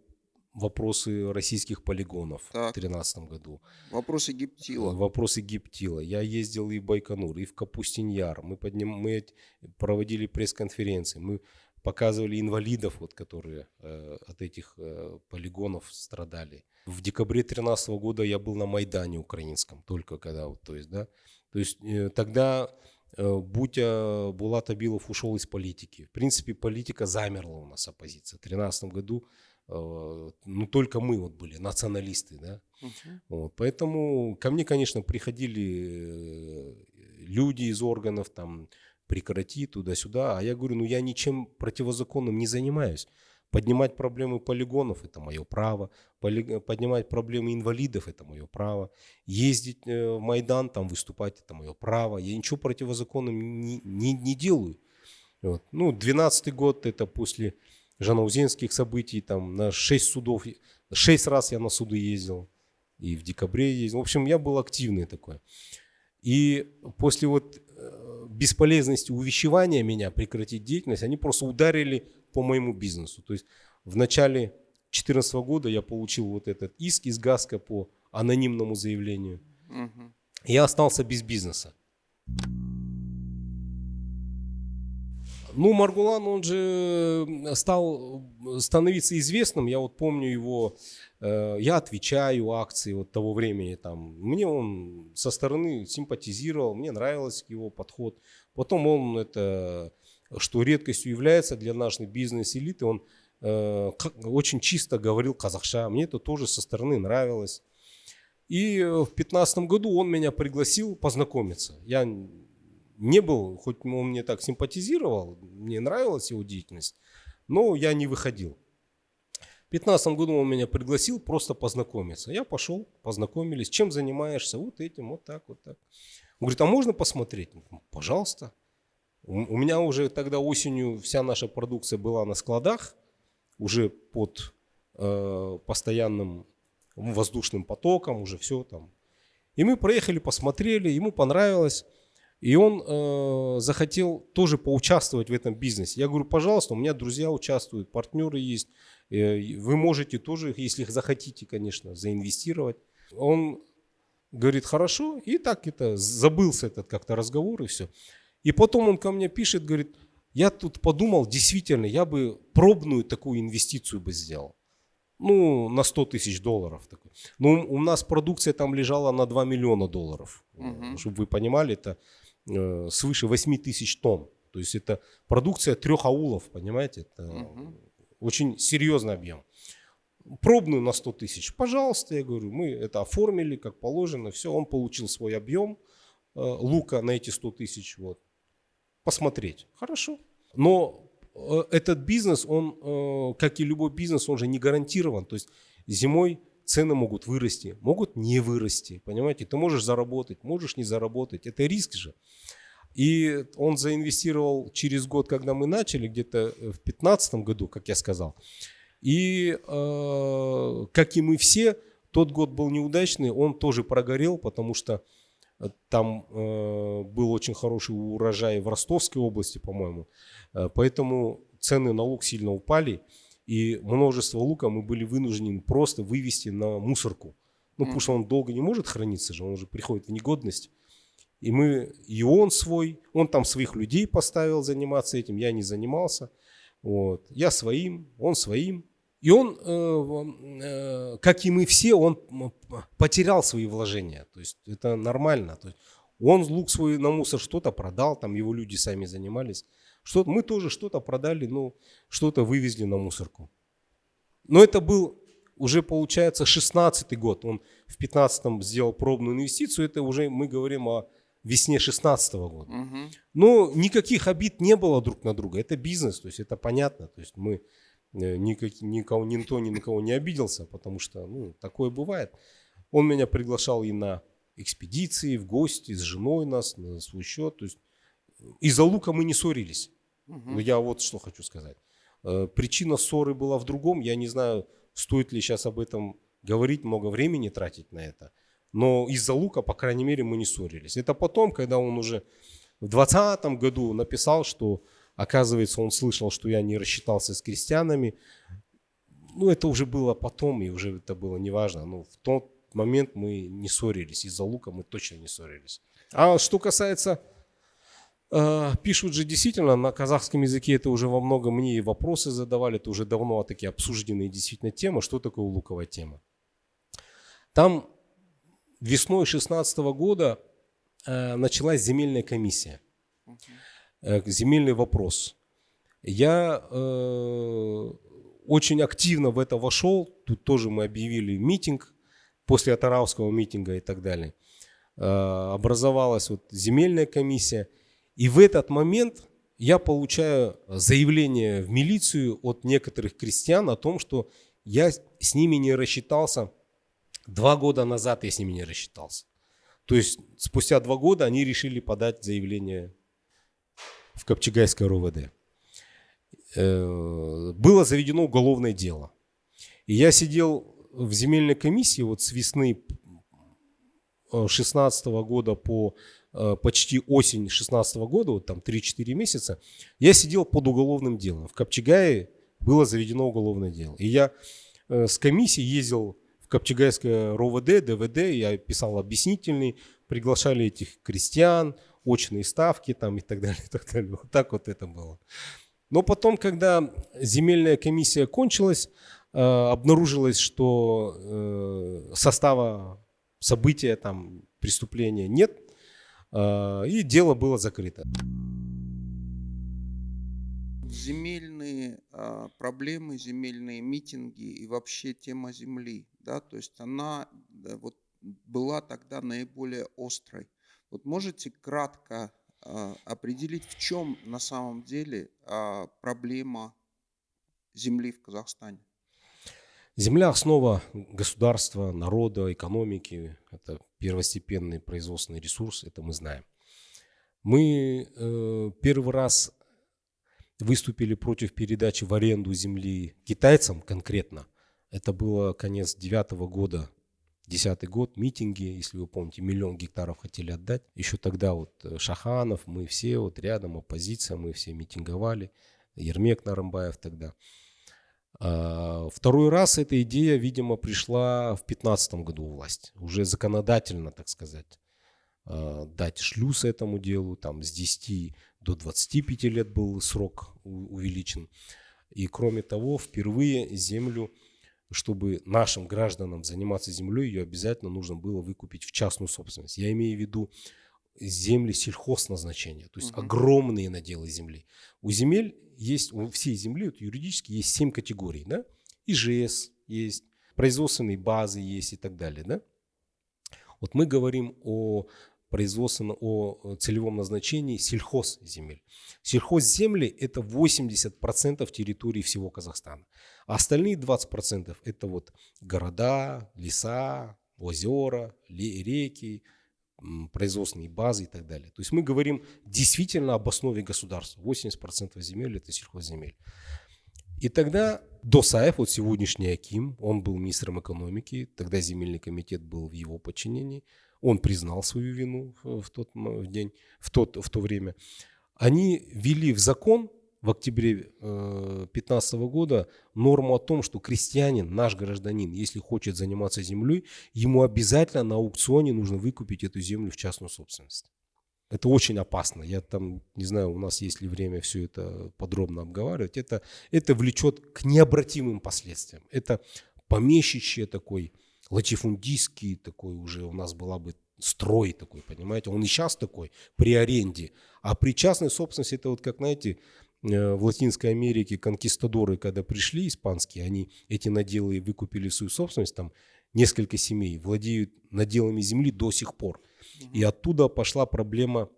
вопросы российских полигонов Так. в 2013 году. Вопросы гиптила. Вопросы гиптила. Я ездил и в Байконур, и в Капустиньяр. Мы, подним... мы проводили пресс-конференции. Мы показывали инвалидов, вот, которые э, от этих э, полигонов страдали. В декабре 2013 года я был на Майдане украинском, только когда, вот, то есть, да. То есть э, тогда э, Бутя Булат Абилов ушел из политики. В принципе, политика замерла у нас, оппозиция. В 2013 году э, ну, только мы вот были, националисты, да. Мгм. Вот, поэтому ко мне, конечно, приходили э, люди из органов, там, прекрати туда-сюда, а я говорю, ну я ничем противозаконным не занимаюсь. Поднимать проблемы полигонов – это мое право. Поли- Поднимать проблемы инвалидов – это мое право. Ездить э, в Майдан, там выступать – это мое право. Я ничего противозаконным не, не, не делаю. Вот. Ну, 12 год – это после жанаузенских событий, там на 6 судов, 6 раз я на суды ездил и в декабре ездил. В общем, я был активный такой. И после вот э, бесполезности увещевания меня прекратить деятельность, они просто ударили по моему бизнесу. То есть в начале 2014 года я получил вот этот иск из ГАСКО по анонимному заявлению. Мгм. Я остался без бизнеса. Ну, Маргулан, он же стал становиться известным. Я вот помню его, э, я отвечаю акции вот того времени. Там. Мне он со стороны симпатизировал, мне нравился его подход. Потом он это, что редкостью является для нашей бизнес-элиты, он э, очень чисто говорил казахша. Мне это тоже со стороны нравилось. И э, в 2015 году он меня пригласил познакомиться. Я не был, хоть он мне так симпатизировал, мне нравилась его деятельность, но я не выходил. В 2015 году он меня пригласил просто познакомиться. Я пошел, познакомились. Чем занимаешься? Вот этим, вот так, вот так. Он говорит, а можно посмотреть? Пожалуйста. У меня уже тогда осенью вся наша продукция была на складах, уже под э, постоянным воздушным потоком, уже все там. И мы проехали, посмотрели, ему понравилось. И он э, захотел тоже поучаствовать в этом бизнесе. Я говорю, пожалуйста, у меня друзья участвуют, партнеры есть. Э, вы можете тоже, если захотите, конечно, заинвестировать. Он говорит, хорошо. И так это, забылся этот как-то разговор и все. И потом он ко мне пишет, говорит, я тут подумал, действительно, я бы пробную такую инвестицию бы сделал. Ну, на 100 тысяч долларов. Такой. Ну, у нас продукция там лежала на 2 миллиона долларов. Мгм. Чтобы вы понимали, это э, свыше 8 тысяч тонн. То есть это продукция трех аулов, понимаете? Это Мгм. очень серьезный объем. Пробную на 100 тысяч. Пожалуйста, я говорю, мы это оформили как положено. Все, он получил свой объем э, лука на эти 100 тысяч. Вот. Посмотреть. Хорошо. Но э, этот бизнес, он, э, как и любой бизнес, он же не гарантирован. То есть зимой цены могут вырасти, могут не вырасти. Понимаете, ты можешь заработать, можешь не заработать. Это риск же. И он заинвестировал через год, когда мы начали, где-то в 2015 году, как я сказал. И э, как и мы все, тот год был неудачный, он тоже прогорел, потому что там э, был очень хороший урожай в Ростовской области, по-моему. Э, поэтому цены на лук сильно упали, и множество лука мы были вынуждены просто вывести на мусорку. Ну, потому что он долго не может храниться же, он уже приходит в негодность. И мы, и он свой, он там своих людей поставил заниматься этим, я не занимался. Вот. Я своим, он своим. И он, э, э, как и мы все, он потерял свои вложения. То есть это нормально. То есть он лук свой на мусор что-то продал, там его люди сами занимались. Что мы тоже что-то продали, ну, что-то вывезли на мусорку. Но это был уже, получается, 16-й год. Он в 15-м сделал пробную инвестицию. Это уже мы говорим о весне 16 -го года. Мгм. Но никаких обид не было друг на друга. Это бизнес, то есть это понятно. То есть мы никак, никого, никто ни на кого не обиделся, потому что ну, такое бывает. Он меня приглашал и на экспедиции, в гости, с женой нас, на свой счет. То есть из-за лука мы не ссорились. Мгм. Но я вот что хочу сказать. Э, Причина ссоры была в другом. Я не знаю, стоит ли сейчас об этом говорить, много времени тратить на это. Но из-за лука, по крайней мере, мы не ссорились. Это потом, когда он уже в 2020 году написал, что, оказывается, он слышал, что я не рассчитался с крестьянами. ну, это уже было потом, и уже это было неважно. Но в тот момент мы не ссорились. Из-за лука мы точно не ссорились. А что касается... Э, пишут же действительно на казахском языке, это уже во многом мне и вопросы задавали, это уже давно такие обсужденные действительно темы. Что такое луковая тема? Там весной 16 года э, началась земельная комиссия. Э, земельный вопрос. Я э, очень активно в это вошел. Тут тоже мы объявили митинг после Атаравского митинга и так далее. Э, образовалась вот земельная комиссия. И в этот момент я получаю заявление в милицию от некоторых крестьян о том, что я с ними не рассчитался. Два года назад я с ними не рассчитался. То есть спустя два года они решили подать заявление в Копчегайское РОВД. Э, было заведено уголовное дело. И я сидел в земельной комиссии вот с весны 16 года по э, почти осень 16 года, вот там 3-4 месяца, я сидел под уголовным делом. В Копчегае было заведено уголовное дело. И я э, с комиссией ездил в Копчегайское РОВД, ДВД, я писал объяснительный, приглашали этих крестьян, очные ставки там и так далее, и так далее. Вот так вот это было. Но потом, когда земельная комиссия кончилась, э, обнаружилось, что э, состава события, там, преступления нет, э, и дело было закрыто. Земельные проблемы, земельные митинги и вообще тема земли, да, то есть она вот была тогда наиболее острой. Вот можете кратко а, определить, в чем на самом деле а, проблема земли в Казахстане? Земля – основа государства, народа, экономики. Это первостепенный производственный ресурс, это мы знаем. Мы э, первый раз выступили против передачи в аренду земли китайцам конкретно. Это было конец девятого года Десятый год, митинги, если вы помните, миллион гектаров хотели отдать. Еще тогда вот э, Шаханов, мы все вот рядом, оппозиция, мы все митинговали. Ермек Нарымбаев тогда. А, второй раз эта идея, видимо, пришла в 2015 году у власти. Уже законодательно, так сказать, а, дать шлюз этому делу. Там с 10 до 25 лет был срок увеличен. И кроме того, впервые землю чтобы нашим гражданам заниматься землей, ее обязательно нужно было выкупить в частную собственность. Я имею в виду земли сельхозназначения, то есть угу. огромные наделы земли. У земель есть, у всей земли вот, юридически есть семь категорий, да? ИЖС есть, производственные базы есть и так далее, да? Вот мы говорим о производственно о целевом назначении сельхозземель. Сельхозземли – это 80% территории всего Казахстана. А остальные 20% – это вот города, леса, озера, реки, производственные базы и так далее. То есть мы говорим действительно об основе государства. 80% земель – это сельхозземель. И тогда Досаев, вот сегодняшний Аким, он был министром экономики, тогда земельный комитет был в его подчинении – он признал свою вину в тот день, в, тот, в то время. Они ввели в закон в октябре 2015 э, года норму о том, что крестьянин, наш гражданин, если хочет заниматься землей, ему обязательно на аукционе нужно выкупить эту землю в частную собственность. Это очень опасно. Я там, не знаю, у нас есть ли время все это подробно обговаривать. Это, это влечет к необратимым последствиям. Это помещичье такой латифундийский такой уже у нас была бы строй такой, понимаете? Он и сейчас такой, при аренде. А при частной собственности, это вот как, знаете, э, в Латинской Америке конкистадоры, когда пришли испанские, они эти наделы выкупили в свою собственность, там несколько семей владеют наделами земли до сих пор. И оттуда пошла проблема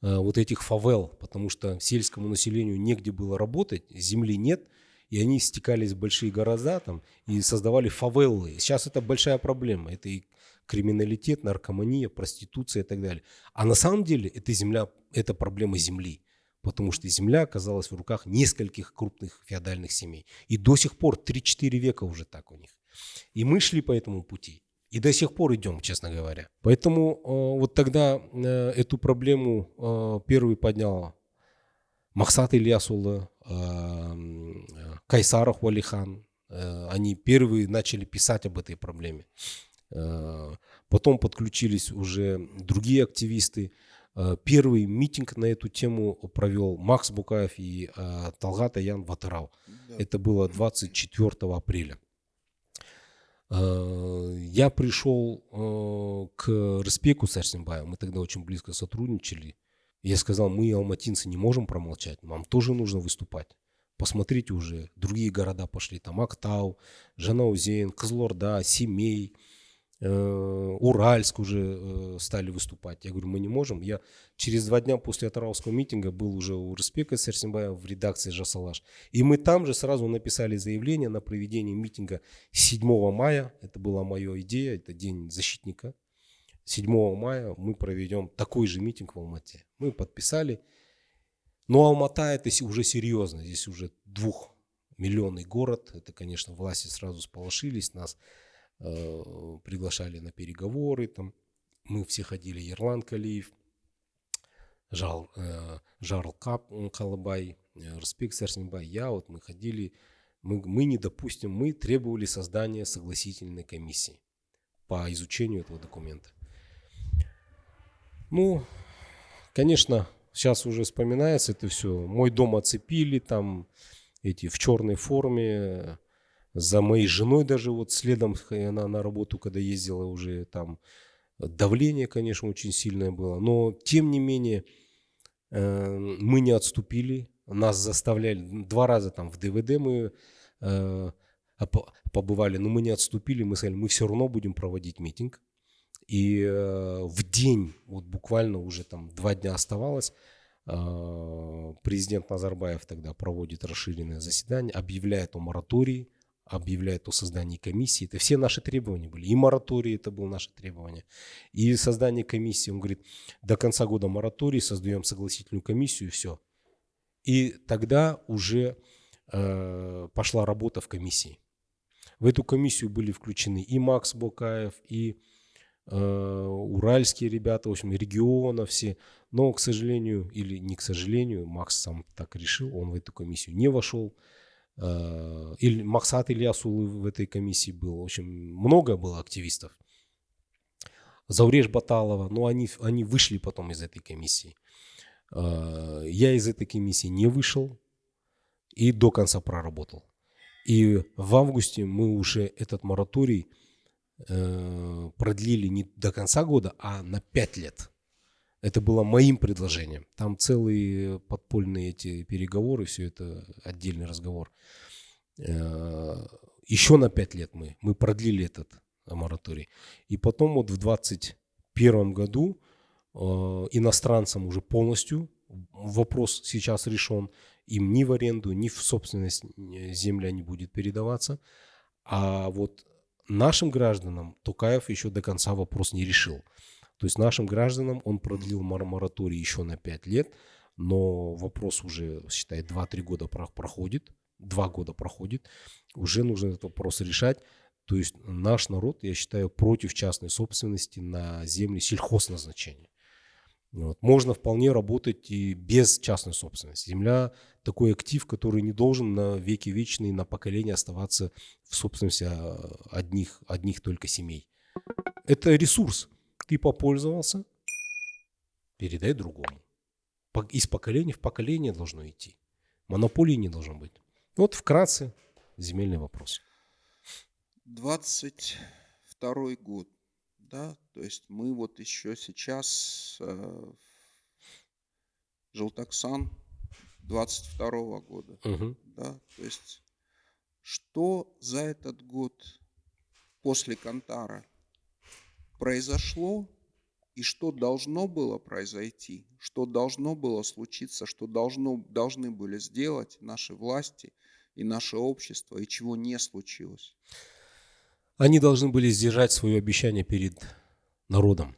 э, вот этих фавел, потому что сельскому населению негде было работать, земли нет – и они стекались в большие города там и создавали фавелы. Сейчас это большая проблема. Это и криминалитет, наркомания, проституция и так далее. А на самом деле это земля, это проблема земли. Потому что земля оказалась в руках нескольких крупных феодальных семей. И до сих пор 3-4 века уже так у них. И мы шли по этому пути. И до сих пор идем, честно говоря. Поэтому э, вот тогда э, эту проблему э, первый поднял Мақсат Ильясұлы, Кайсаров Уалихан, Э, они первые начали писать об этой проблеме. Потом подключились уже другие активисты. Первый митинг на эту тему провел Макс Букаев и Талгат Аян Ватарау. Да. Это было 24 апреля. Я пришел к Респеку Сарсимбаю, мы тогда очень близко сотрудничали. Я сказал, мы, алматинцы, не можем промолчать, нам тоже нужно выступать. Посмотрите уже, другие города пошли, там Актау, Жанаузен, Кызлорда, Семей, э, Уральск уже э, стали выступать. Я говорю, мы не можем. Я через два дня после Атарауского митинга был уже у Респека Сарсимбая в редакции Жасалаш. И мы там же сразу написали заявление на проведение митинга 7 мая. Это была моя идея, это день защитника 7 мая мы проведем такой же митинг в Алмате. Мы подписали. Но Алмата это уже серьезно. Здесь уже двухмиллионный город. Это, конечно, власти сразу сполошились. Нас э, приглашали на переговоры. Там. Мы все ходили. Ерлан Калиев, Жал, э, Жарл Кап Калабай, э, Респект Сарсенбай. Я вот мы ходили. Мы, мы не допустим, мы требовали создания согласительной комиссии по изучению этого документа. Ну, конечно, сейчас уже вспоминается это все. Мой дом оцепили, там эти в черной форме. За моей женой даже вот следом она на работу, когда ездила уже там давление, конечно, очень сильное было. Но тем не менее э, мы не отступили. Нас заставляли два раза там в ДВД мы э, побывали, но мы не отступили. Мы сказали, мы все равно будем проводить митинг. И э, в день, вот буквально уже там два дня оставалось, э, президент Назарбаев тогда проводит расширенное заседание, объявляет о моратории, объявляет о создании комиссии. Это все наши требования были. И мораторий это было наше требование. И создание комиссии. Он говорит, до конца года мораторий, создаем согласительную комиссию, и все. И тогда уже э, пошла работа в комиссии. В эту комиссию были включены и Макс Бокаев, и уральские ребята, в общем, региона все. Но, к сожалению, или не к сожалению, Макс сам так решил, он в эту комиссию не вошел. Э, или Максат Ильясул в этой комиссии был. В общем, много было активистов. Зауреш Баталова, но они, они вышли потом из этой комиссии. Э, я из этой комиссии не вышел и до конца проработал. И в августе мы уже этот мораторий Э, продлили не до конца года, а на 5 лет. Это было моим предложением. Там целые подпольные эти переговоры, все это отдельный разговор. Э, еще на 5 лет мы, мы продлили этот мораторий. И потом вот в 2021 году э, иностранцам уже полностью вопрос сейчас решен. Им ни в аренду, ни в собственность земля не будет передаваться. А вот Нашим гражданам Тукаев еще до конца вопрос не решил. То есть нашим гражданам он продлил мораторий еще на 5 лет, но вопрос уже, считай, 2-3 года проходит, 2 года проходит, уже нужно этот вопрос решать. То есть наш народ, я считаю, против частной собственности на земли сельхозназначения. Вот. Можно вполне работать и без частной собственности. Земля такой актив, который не должен на веки вечные, на поколение оставаться в собственности а, одних, одних только семей. Это ресурс. Ты попользовался, передай другому. Из поколения в поколение должно идти. Монополии не должно быть. Вот вкратце земельный вопрос. 22 год да, то есть мы вот еще сейчас э, Желтоксан 22 -го года, угу. да, то есть что за этот год после Кантара произошло и что должно было произойти, что должно было случиться, что должно, должны были сделать наши власти и наше общество, и чего не случилось. Они должны были сдержать свое обещание перед народом.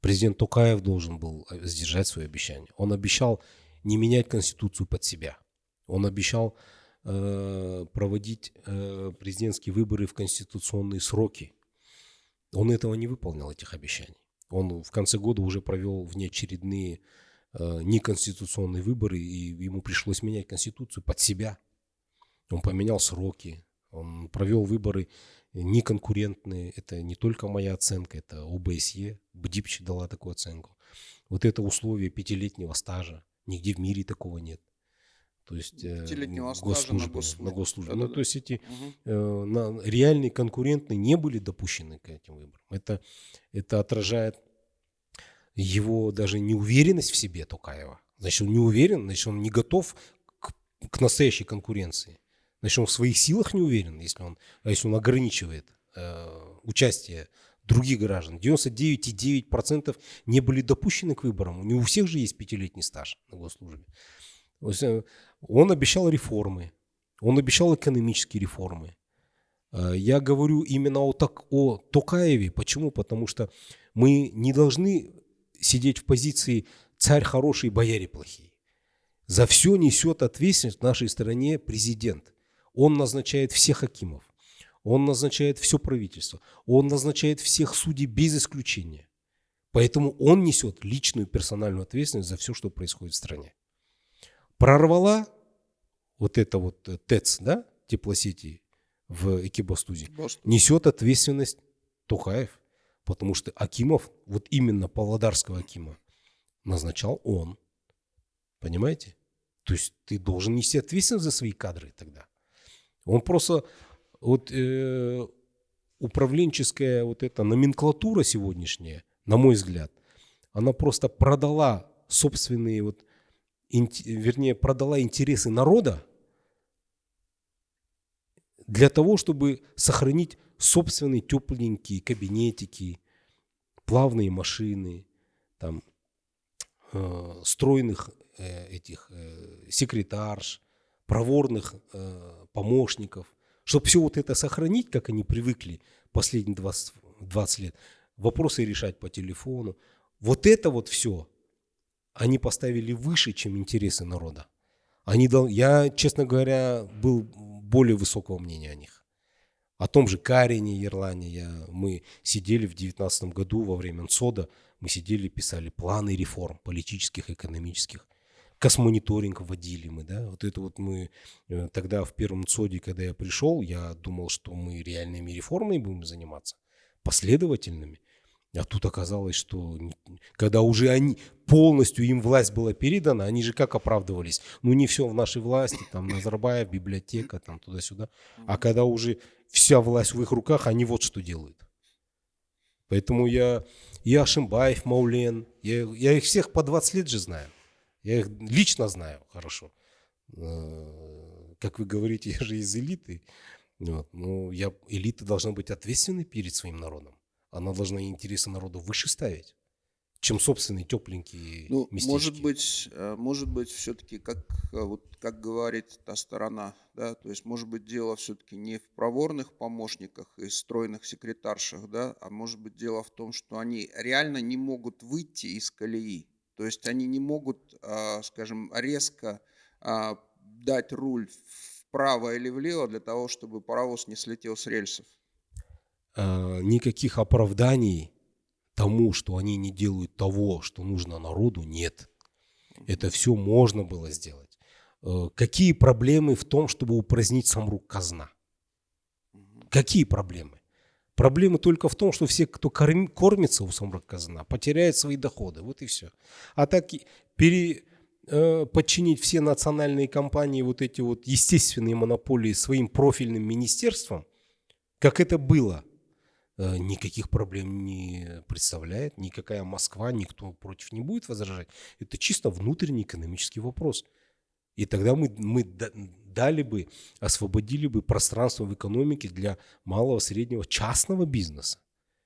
Президент Токаев должен был э, сдержать свое обещание. Он обещал не менять Конституцию под себя. Он обещал э, проводить э, президентские выборы в конституционные сроки. Он этого не выполнил, этих обещаний. Он в конце года уже провел внеочередные э, неконституционные выборы, и ему пришлось менять Конституцию под себя. Он поменял сроки, Он провел выборы неконкурентные. Это не только моя оценка, это ОБСЕ. БДИПЧ дала такую оценку. Вот это условие пятилетнего стажа. Нигде в мире такого нет. То есть э, Пятилетнего госслужбы, на госслужбе. на госслужбе. Да-да-да. Ну, то есть эти Мгм. э, на, реальные конкурентные не были допущены к этим выборам. Это, это отражает его даже неуверенность в себе Токаева. Значит, он не уверен, значит, он не готов к, к настоящей конкуренции. Значит, он в своих силах не уверен, если он, а если он ограничивает э, участие других граждан. 99,9% не были допущены к выборам. Не у всех же есть пятилетний стаж на госслужбе. Э, Он обещал реформы, он обещал экономические реформы. Э, Я говорю именно о, так, о Токаеве. Почему? Потому что мы не должны сидеть в позиции царь хороший, бояре плохие. За все несет ответственность в нашей стране президент. Он назначает всех хакимов, он назначает все правительство, он назначает всех судей без исключения. Поэтому он несет личную персональную ответственность за все, что происходит в стране. Прорвала вот это вот э, ТЭЦ, да, теплосети в Экибастузе, несет ответственность Тухаев, потому что Акимов, вот именно Павлодарского Акима, назначал он. Понимаете? То есть ты должен нести ответственность за свои кадры тогда. Он просто, вот э, управленческая вот эта номенклатура сегодняшняя, на мой взгляд, она просто продала собственные вот, вернее, продала интересы народа для того, чтобы сохранить собственные тепленькие кабинетики, плавные машины, там, э, стройных э, этих э, секретарш, проворных э, помощников, чтобы все вот это сохранить, как они привыкли последние 20, 20 лет, вопросы решать по телефону. Вот это вот все они поставили выше, чем интересы народа. Они, дол- я, честно говоря, был более высокого мнения о них. О том же Карине Ерлане я, мы сидели в 2019 году во время НСОДа, мы сидели, писали планы реформ политических, экономических. Космониторинг вводили мы, да, вот это вот мы э, тогда в первом ЦОДе, когда я пришел, я думал, что мы реальными реформами будем заниматься, последовательными. А тут оказалось, что когда уже они полностью им власть была передана, они же как оправдывались? Ну не все в нашей власти, там Назарбаев, библиотека, там туда-сюда. А когда уже вся власть в их руках, они вот что делают. Поэтому я, и Ашимбаев, Маулен, я, я их всех по 20 лет же знаю. Я их лично знаю хорошо. Э, Как вы говорите, я же из элиты. Вот. Ну, я, элита должна быть ответственной перед своим народом. Она должна интересы народа выше ставить, чем собственные тепленькие Ну, местечки. может быть, э, может быть, все-таки, как, э, вот, как говорит та сторона, да, то есть, может быть, дело все-таки не в проворных помощниках и стройных секретаршах, да, а может быть, дело в том, что они реально не могут выйти из колеи. То есть они не могут, а, скажем, резко а, дать руль вправо или влево для того, чтобы паровоз не слетел с рельсов. э, никаких оправданий тому, что они не делают того, что нужно народу, нет. Это все можно было сделать. Какие проблемы в том, чтобы упразднить сам рук казна? Какие проблемы? Проблемы только в том, что все, кто корм- кормится у самрук казна, потеряют свои доходы. Вот и все. А так пере, э, подчинить все национальные компании, вот эти вот естественные монополии своим профильным министерствам, как это было, э, никаких проблем не представляет, никакая Москва, никто против не будет возражать. Это чисто внутренний экономический вопрос. И тогда мы, мы дали бы, освободили бы пространство в экономике для малого, среднего, частного бизнеса.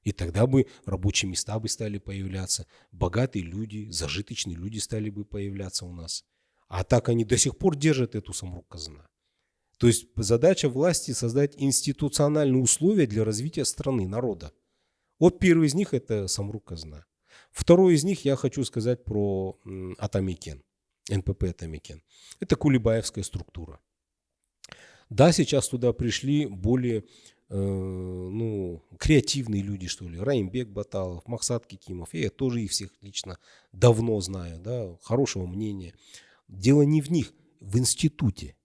И тогда бы рабочие места бы стали появляться, богатые люди, зажиточные люди стали бы появляться у нас. А так они до сих пор держат эту самрук казна. То есть задача власти создать институциональные условия для развития страны, народа. Вот первый из них это самрук казна. Второй из них я хочу сказать про Атамикен, НПП Атамикен. Это кулибаевская структура. Да, сейчас туда пришли более э, ну, креативные люди, что ли. Раимбек Баталов, Максат Кикимов. Я тоже их всех лично давно знаю, да, хорошего мнения. Дело не в них, в институте.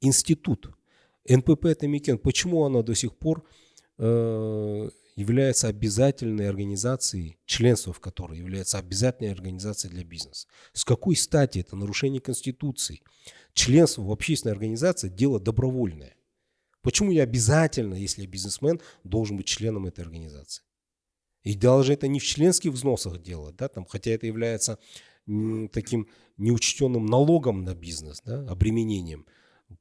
Институт. НПП Тамикен, почему она до сих пор э, является обязательной организацией, членство в которой является обязательной организацией для бизнеса? С какой стати это нарушение Конституции? Членство в общественной организации – дело добровольное. Почему я обязательно, если я бизнесмен, должен быть членом этой организации? И даже это не в членских взносах дело, да, там, хотя это является таким неучтенным налогом на бизнес, да, обременением.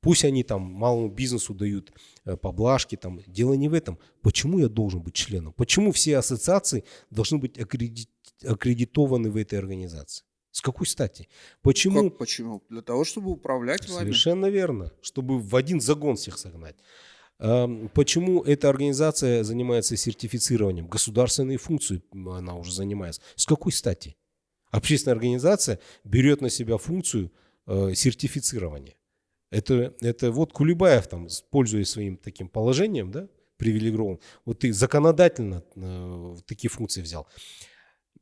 Пусть они там малому бизнесу дают э, поблажки, там, дело не в этом. Почему я должен быть членом? Почему все ассоциации должны быть аккредитованы в этой организации? С какой стати? Почему? Как почему? Для того, чтобы управлять вами. Совершенно верно. Чтобы в один загон всех согнать. Почему эта организация занимается сертифицированием? Государственные функции она уже занимается. С какой стати? Общественная организация берет на себя функцию э, сертифицирования. Это, это вот Кулебаев, там, пользуясь своим таким положением, да, привилегированным, вот ты законодательно э, такие функции взял.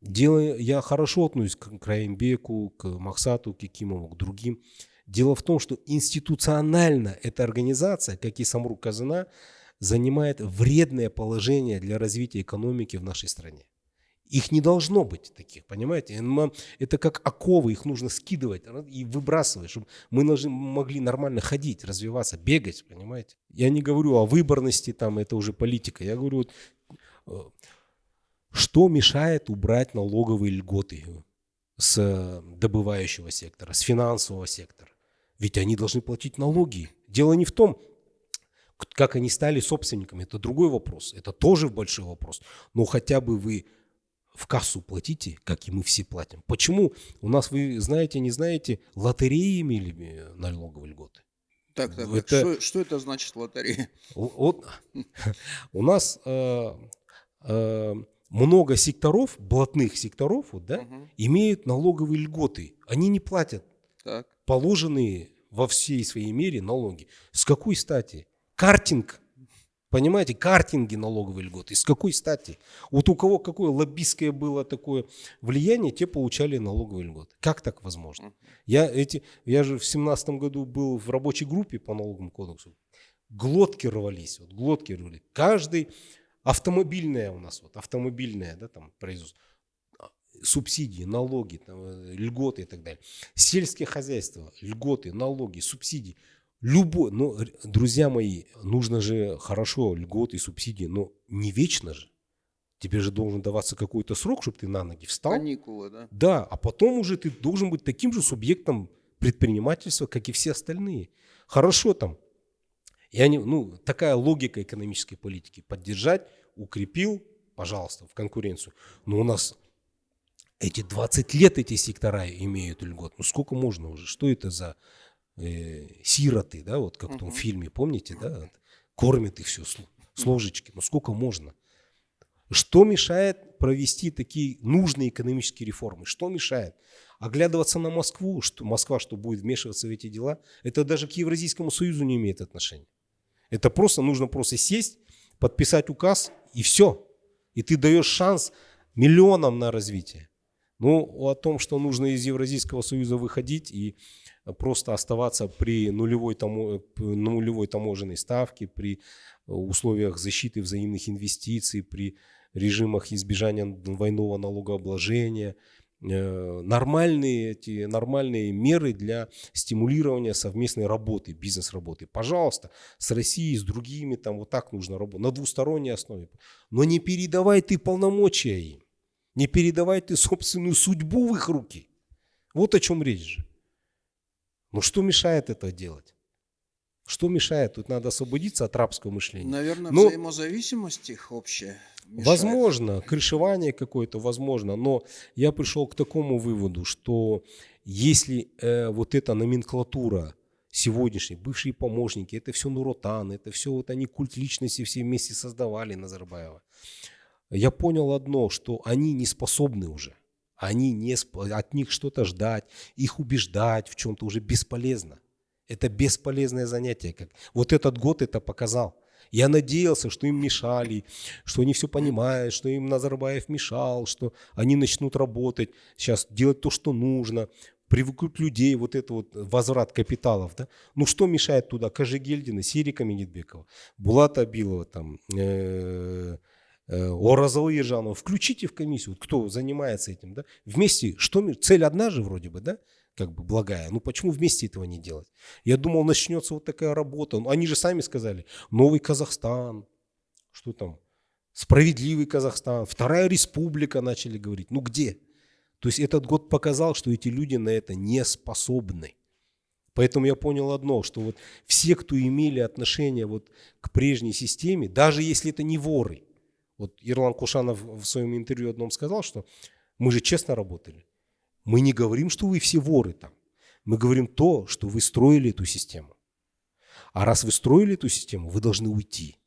Дело, я хорошо отношусь к Краембеку, к Махсату, к Кикимову, к другим. Дело в том, что институционально эта организация, как и Самрук Казана, занимает вредное положение для развития экономики в нашей стране. Их не должно быть таких, понимаете? Это как оковы, их нужно скидывать и выбрасывать, чтобы мы могли нормально ходить, развиваться, бегать, понимаете? Я не говорю о выборности, там, это уже политика. Я говорю, э, что мешает убрать налоговые льготы с добывающего сектора, с финансового сектора? Ведь они должны платить налоги. Дело не в том, как они стали собственниками, это другой вопрос. Это тоже большой вопрос. Но хотя бы вы в кассу платите, как и мы все платим. Почему у нас, вы знаете, не знаете, лотереи имели налоговые льготы? Так, так, это, Что, что это значит лотерея? Вот, у нас э, э, много секторов, блатных секторов, вот, да, угу. имеют налоговые льготы. Они не платят так. положенные во всей своей мере налоги. С какой стати? Картинг, понимаете, картинги налоговые льготы. С какой стати? Вот у кого какое лоббистское было такое влияние, те получали налоговые льготы. Как так возможно? Я, эти, я же в семнадцатом году был в рабочей группе по налоговому кодексу. Глотки рвались, вот, глотки рвались. Каждый автомобильная у нас, вот, автомобильная, да, там, производство субсидии, налоги, там, э, льготы и так далее. Сельское хозяйство, льготы, налоги, субсидии. Любой, но, друзья мои, нужно же хорошо льготы, субсидии, но не вечно же. Тебе же должен даваться какой-то срок, чтобы ты на ноги встал. Каникулы, да? Да, а потом уже ты должен быть таким же субъектом предпринимательства, как и все остальные. Хорошо там. И они, ну, такая логика экономической политики. Поддержать, укрепил, пожалуйста, в конкуренцию. Но у нас эти 20 лет эти сектора имеют льгот. Ну сколько можно уже? Что это за э, сироты, да, вот как в том фильме, помните, да? Кормят их все с, с ложечки. Ну сколько можно? Что мешает провести такие нужные экономические реформы? Что мешает? Оглядываться на Москву, что Москва что будет вмешиваться в эти дела, это даже к Евразийскому союзу не имеет отношения. Это просто нужно просто сесть, подписать указ и все. И ты даешь шанс миллионам на развитие. Ну, о том, что нужно из Евразийского союза выходить и просто оставаться при нулевой, тамо, нулевой таможенной ставке, при условиях защиты взаимных инвестиций, при режимах избежания двойного налогообложения, э, нормальные, эти, нормальные меры для стимулирования совместной работы, бизнес-работы. Пожалуйста, с Россией, с другими, там вот так нужно работать, на двусторонней основе. Но не передавай ты полномочия им. Не передавай ты собственную судьбу в их руки. Вот о чем речь же. Ну что мешает это делать? Что мешает? Тут надо освободиться от рабского мышления. Наверное, но, взаимозависимость их общая. Мешает. Возможно, крышевание какое-то, возможно. Но я пришел к такому выводу, что если э, вот эта номенклатура сегодняшней, бывшие помощники, это все Нуротан, это все вот они культ личности все вместе создавали Назарбаева я понял одно, что они не способны уже. Они не, от них что-то ждать, их убеждать в чем-то уже бесполезно. Это бесполезное занятие. Как, вот этот год это показал. Я надеялся, что им мешали, что они все понимают, что им Назарбаев мешал, что они начнут работать, сейчас делать то, что нужно. привыкнуть людей, вот это вот возврат капиталов, да? Ну что мешает туда Кажигельдина, Сирика Минитбекова, Булата Абилова, там, э, э, Оразалы Ержанова, включите в комиссию, вот кто занимается этим, да? Вместе, что, цель одна же вроде бы, да? как бы благая. Ну почему вместе этого не делать? Я думал, начнется вот такая работа. Ну, они же сами сказали, новый Казахстан, что там, справедливый Казахстан, вторая республика начали говорить. Ну где? То есть этот год показал, что эти люди на это не способны. Поэтому я понял одно, что вот все, кто имели отношение вот к прежней системе, даже если это не воры, вот Ирлан Кушанов в своем интервью одном сказал, что мы же честно работали. Мы не говорим, что вы все воры там. Мы говорим то, что вы строили эту систему. А раз вы строили эту систему, вы должны уйти.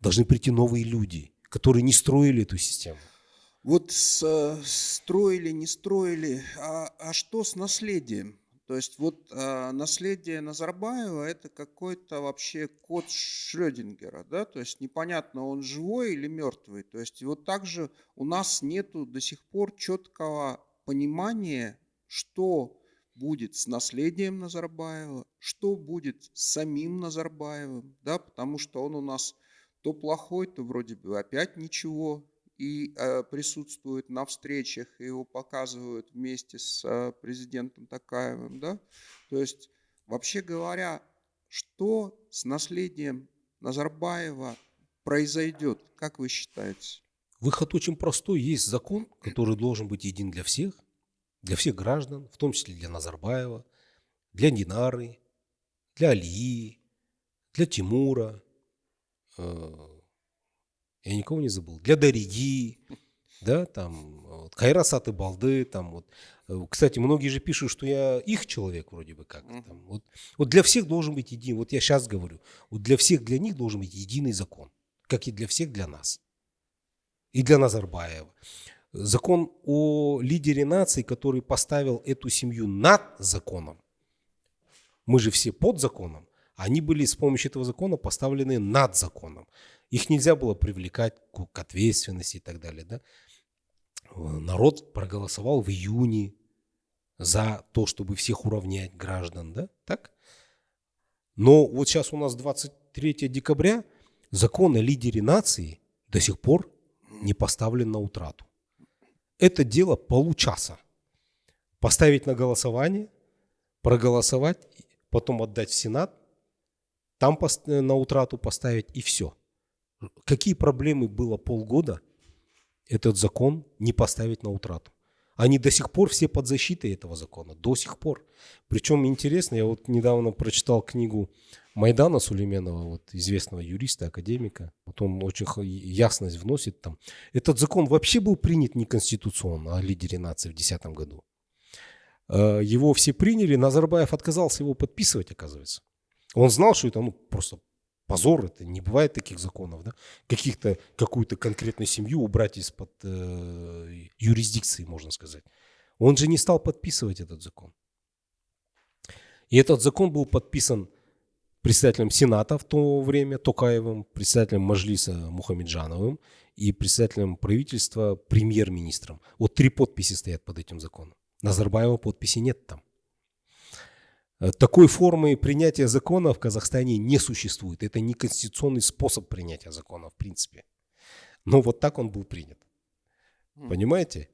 Должны прийти новые люди, которые не строили эту систему. Вот с, э, строили, не строили, а, а что с наследием? То есть вот а, наследие Назарбаева это какой-то вообще код Шрёдингера, да, то есть непонятно, он живой или мертвый. То есть вот также у нас нету до сих пор четкого понимание, что будет с наследием Назарбаева, что будет с самим Назарбаевым, да, потому что он у нас то плохой, то вроде бы опять ничего, и э, присутствует на встречах, и его показывают вместе с э, президентом Такаевым, да, то есть, вообще говоря, что с наследием Назарбаева произойдет, как вы считаете? Выход очень простой. Есть закон, который должен быть един для всех, для всех граждан, в том числе для Назарбаева, для Динары, для Алии, для Тимура. Я никого не забыл. Для Дариги, да, там, вот, Кайрасаты Балды, там, вот. Э, кстати, многие же пишут, что я их человек вроде бы как. Там, вот, вот для всех должен быть един. Вот я сейчас говорю, вот для всех, для них должен быть единый закон, как и для всех, для нас и для Назарбаева. Закон о лидере нации, который поставил эту семью над законом. Мы же все под законом. Они были с помощью этого закона поставлены над законом. Их нельзя было привлекать к ответственности и так далее. Да? Народ проголосовал в июне за то, чтобы всех уравнять граждан. Да? Так? Но вот сейчас у нас 23 декабря, закон о лидере нации до сих пор не поставлен на утрату. Это дело получаса. Поставить на голосование, проголосовать, потом отдать в Сенат, там на утрату поставить и все. Какие проблемы было полгода этот закон не поставить на утрату? Они до сих пор все под защитой этого закона, до сих пор. Причем интересно, я вот недавно прочитал книгу Майдана Сулейменова, вот известного юриста, академика. Вот он очень ясность вносит там. Этот закон вообще был принят неконституционно о лидере нации в 2010 году. Э, его все приняли, Назарбаев отказался его подписывать, оказывается. Он знал, что это ну, просто позор, это не бывает таких законов, да? Каких-то, какую-то конкретную семью убрать из-под э, юрисдикции, можно сказать. Он же не стал подписывать этот закон. И этот закон был подписан председателем Сената в то время Токаевым, председателем Мажлиса Мухамеджановым и председателем правительства премьер-министром. Вот три подписи стоят под этим законом. Назарбаева подписи нет там. Э, такой формы принятия закона в Казахстане не существует. Это не конституционный способ принятия закона в принципе. Но вот так он был принят. Понимаете?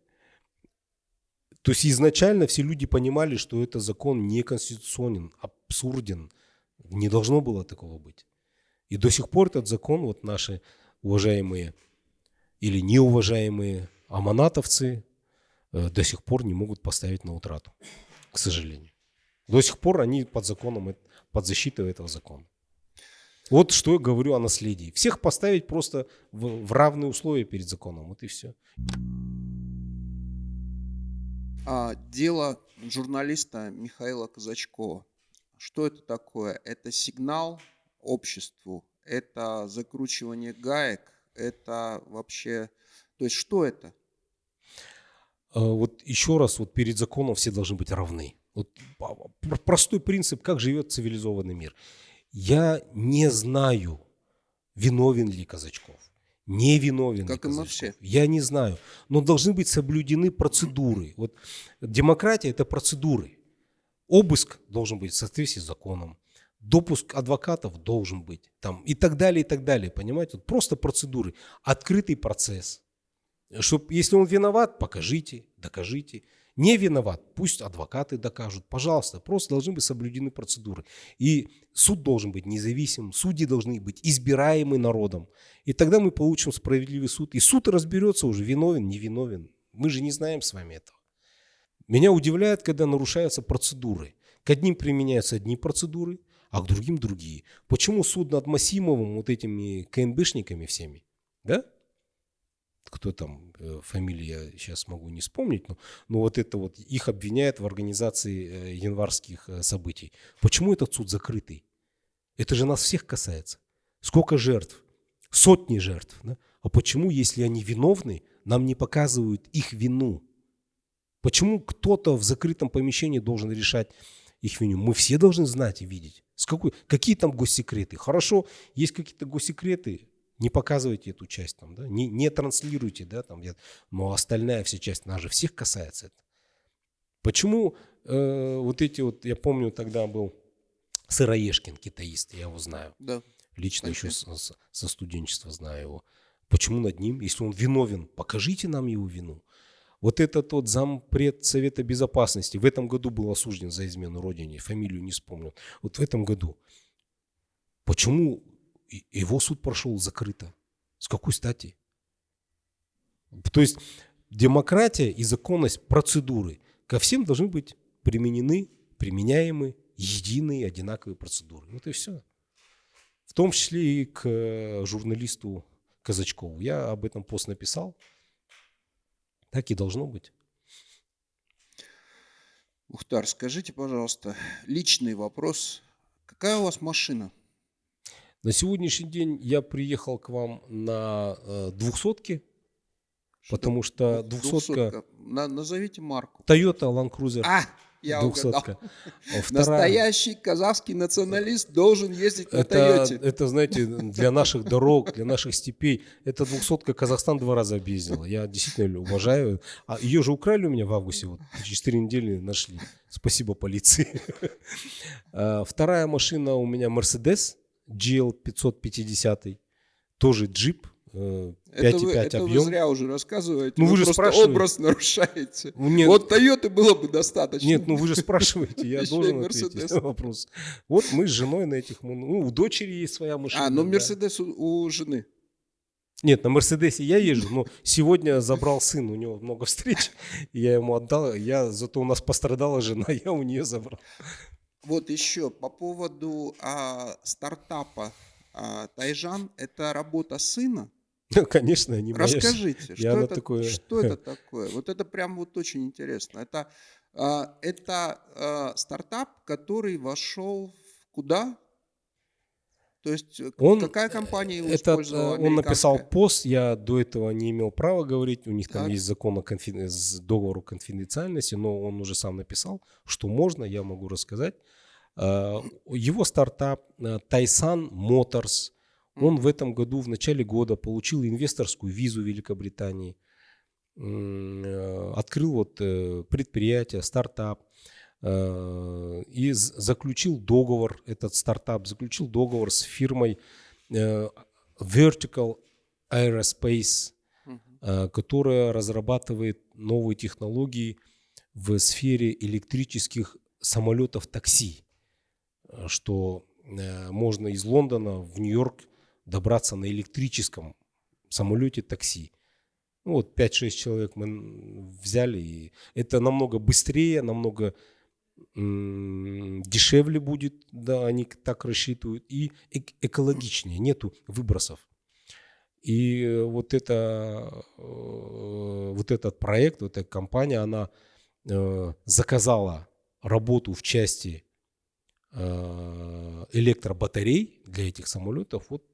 То есть изначально все люди понимали, что это закон неконституционен, абсурден. Не должно было такого быть. И до сих пор этот закон, вот наши уважаемые или неуважаемые аманатовцы э, до сих пор не могут поставить на утрату, к сожалению. До сих пор они под законом, под защитой этого закона. Вот что я говорю о наследии. Всех поставить просто в, в равные условия перед законом. Вот и все. А, дело журналиста Михаила Казачкова. Что это такое? Это сигнал обществу, это закручивание гаек, это вообще... То есть что это? А, вот еще раз, вот перед законом все должны быть равны. Вот простой принцип, как живет цивилизованный мир. Я не знаю, виновен ли Казачков. не виновен. Как и мы все. Я не знаю. Но должны быть соблюдены процедуры. Вот демократия – это процедуры. Обыск должен быть в соответствии с законом. Допуск адвокатов должен быть. Там, и так далее, и так далее. Понимаете? Вот просто процедуры. Открытый процесс. Чтоб, если он виноват, покажите, докажите. Не виноват, пусть адвокаты докажут. Пожалуйста, просто должны быть соблюдены процедуры. И суд должен быть независимым, судьи должны быть избираемы народом. И тогда мы получим справедливый суд. И суд разберется уже, виновен, не виновен. Мы же не знаем с вами этого. Меня удивляет, когда нарушаются процедуры. К одним применяются одни процедуры, а к другим другие. Почему суд над Масимовым, вот этими КНБшниками всеми, да? Кто там, э, фамилии я сейчас могу не вспомнить, но, но вот это вот, их обвиняют в организации э, январских э, событий. Почему этот суд закрытый? Это же нас всех касается. Сколько жертв? Сотни жертв. Да? А почему, если они виновны, нам не показывают их вину? Почему кто-то в закрытом помещении должен решать их вину? Мы все должны знать и видеть. С какой, какие там госсекреты? Хорошо, есть какие-то госсекреты, не показывайте эту часть там, да, не, не транслируйте, да, там, но остальная вся часть, нас же всех касается это. Почему э, вот эти вот, я помню, тогда был Сыроежкин, китаист, я его знаю. Да. Лично еще со, со студенчества знаю его. Почему над ним, если он виновен, покажите нам его вину. Вот этот тот зампред Совета Безопасности в этом году был осужден за измену Родине, фамилию не вспомню. Вот в этом году. Почему его суд прошел закрыто. С какой стати? То есть демократия и законность процедуры ко всем должны быть применены, применяемы единые, одинаковые процедуры. Вот и все. В том числе и к э, журналисту Казачкову. Я об этом пост написал. Так и должно быть. Ухтар, скажите, пожалуйста, личный вопрос. Какая у вас машина? На сегодняшний день я приехал к вам на э, двухсотке, потому что двухсотка... На, назовите марку. Toyota Land Cruiser. А, я двухсотка. А вторая... Настоящий казахский националист должен ездить на это, Это, знаете, для наших дорог, для наших степей. Это двухсотка Казахстан два раза объездила. Я действительно уважаю. А ее же украли у меня в августе. Вот, через четыре недели нашли. Спасибо полиции. А, вторая машина у меня Mercedes GL 550, тоже джип, 5,5 это вы, это объем. вы зря уже рассказываете. Ну, вы, вы же просто спрашиваете. образ нарушаете. Нет, вот Toyota было бы достаточно. Нет, ну вы же спрашиваете, я должен ответить на вопрос. Вот мы с женой на этих... Ну, у дочери есть своя машина. А, но Мерседес у жены. Нет, на Мерседесе я езжу, но сегодня забрал сын, у него много встреч, я ему отдал, я, зато у нас пострадала жена, я у нее забрал. Вот еще по поводу а, стартапа а, Тайжан, это работа сына? Ну, конечно, не Расскажите, что, это, такое... что это такое? Вот это прям вот очень интересно. Это, а, это а, стартап, который вошел в куда? То есть э, он, какая компания его этот, использовала? Он написал пост, я до этого не имел права говорить, у них так. там есть закон о конфи... договору конфиденциальности, но он уже сам написал, что можно, я могу рассказать. А, его стартап Тайсан э, Motors, он в этом году, в начале года, получил инвесторскую визу Великобритании, э, открыл вот предприятие, стартап, Э, и заключил договор, этот стартап заключил договор с фирмой э, Vertical Aerospace, э, которая разрабатывает новые технологии в сфере электрических самолетов такси, что можно из Лондона в Нью-Йорк добраться на электрическом самолете такси. Ну, вот 5-6 человек мы взяли, и это намного быстрее, намного дешевле будет, да, они так рассчитывают, и экологичнее, нету выбросов. И вот, это, э, вот этот проект, вот эта компания, она э, заказала работу в части э, электробатарей для этих самолетов вот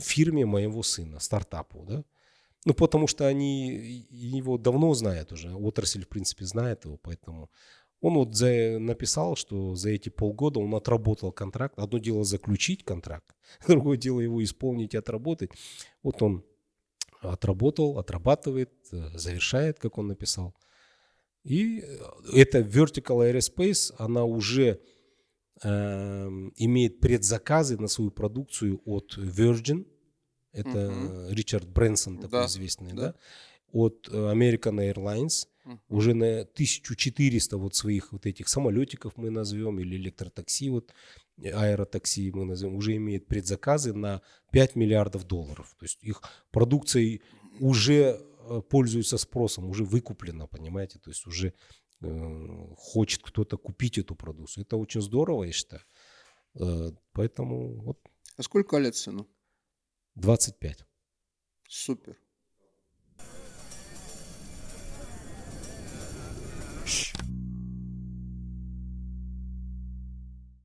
фирме моего сына, стартапу, да. Ну, потому что они его давно знают уже, отрасль, в принципе, знает его, поэтому Он вот за, написал, что за эти полгода он отработал контракт. Одно дело заключить контракт, другое дело его исполнить и отработать. Вот он отработал, отрабатывает, э, завершает, как он написал. И эта Vertical Aerospace, она уже э, имеет предзаказы на свою продукцию от Virgin. Это угу. Ричард Брэнсон такой да, известный, да. да? От American Airlines. Угу. Уже на 1400 вот своих вот этих самолетиков мы назовем, или электротакси, вот аэротакси мы назовем, уже имеет предзаказы на 5 миллиардов долларов. То есть их продукцией уже Э, пользуется спросом, уже выкуплено, понимаете, то есть уже э, хочет кто-то купить эту продукцию. Это очень здорово, я считаю. Э, поэтому вот. А сколько лет сыну? 25. Супер.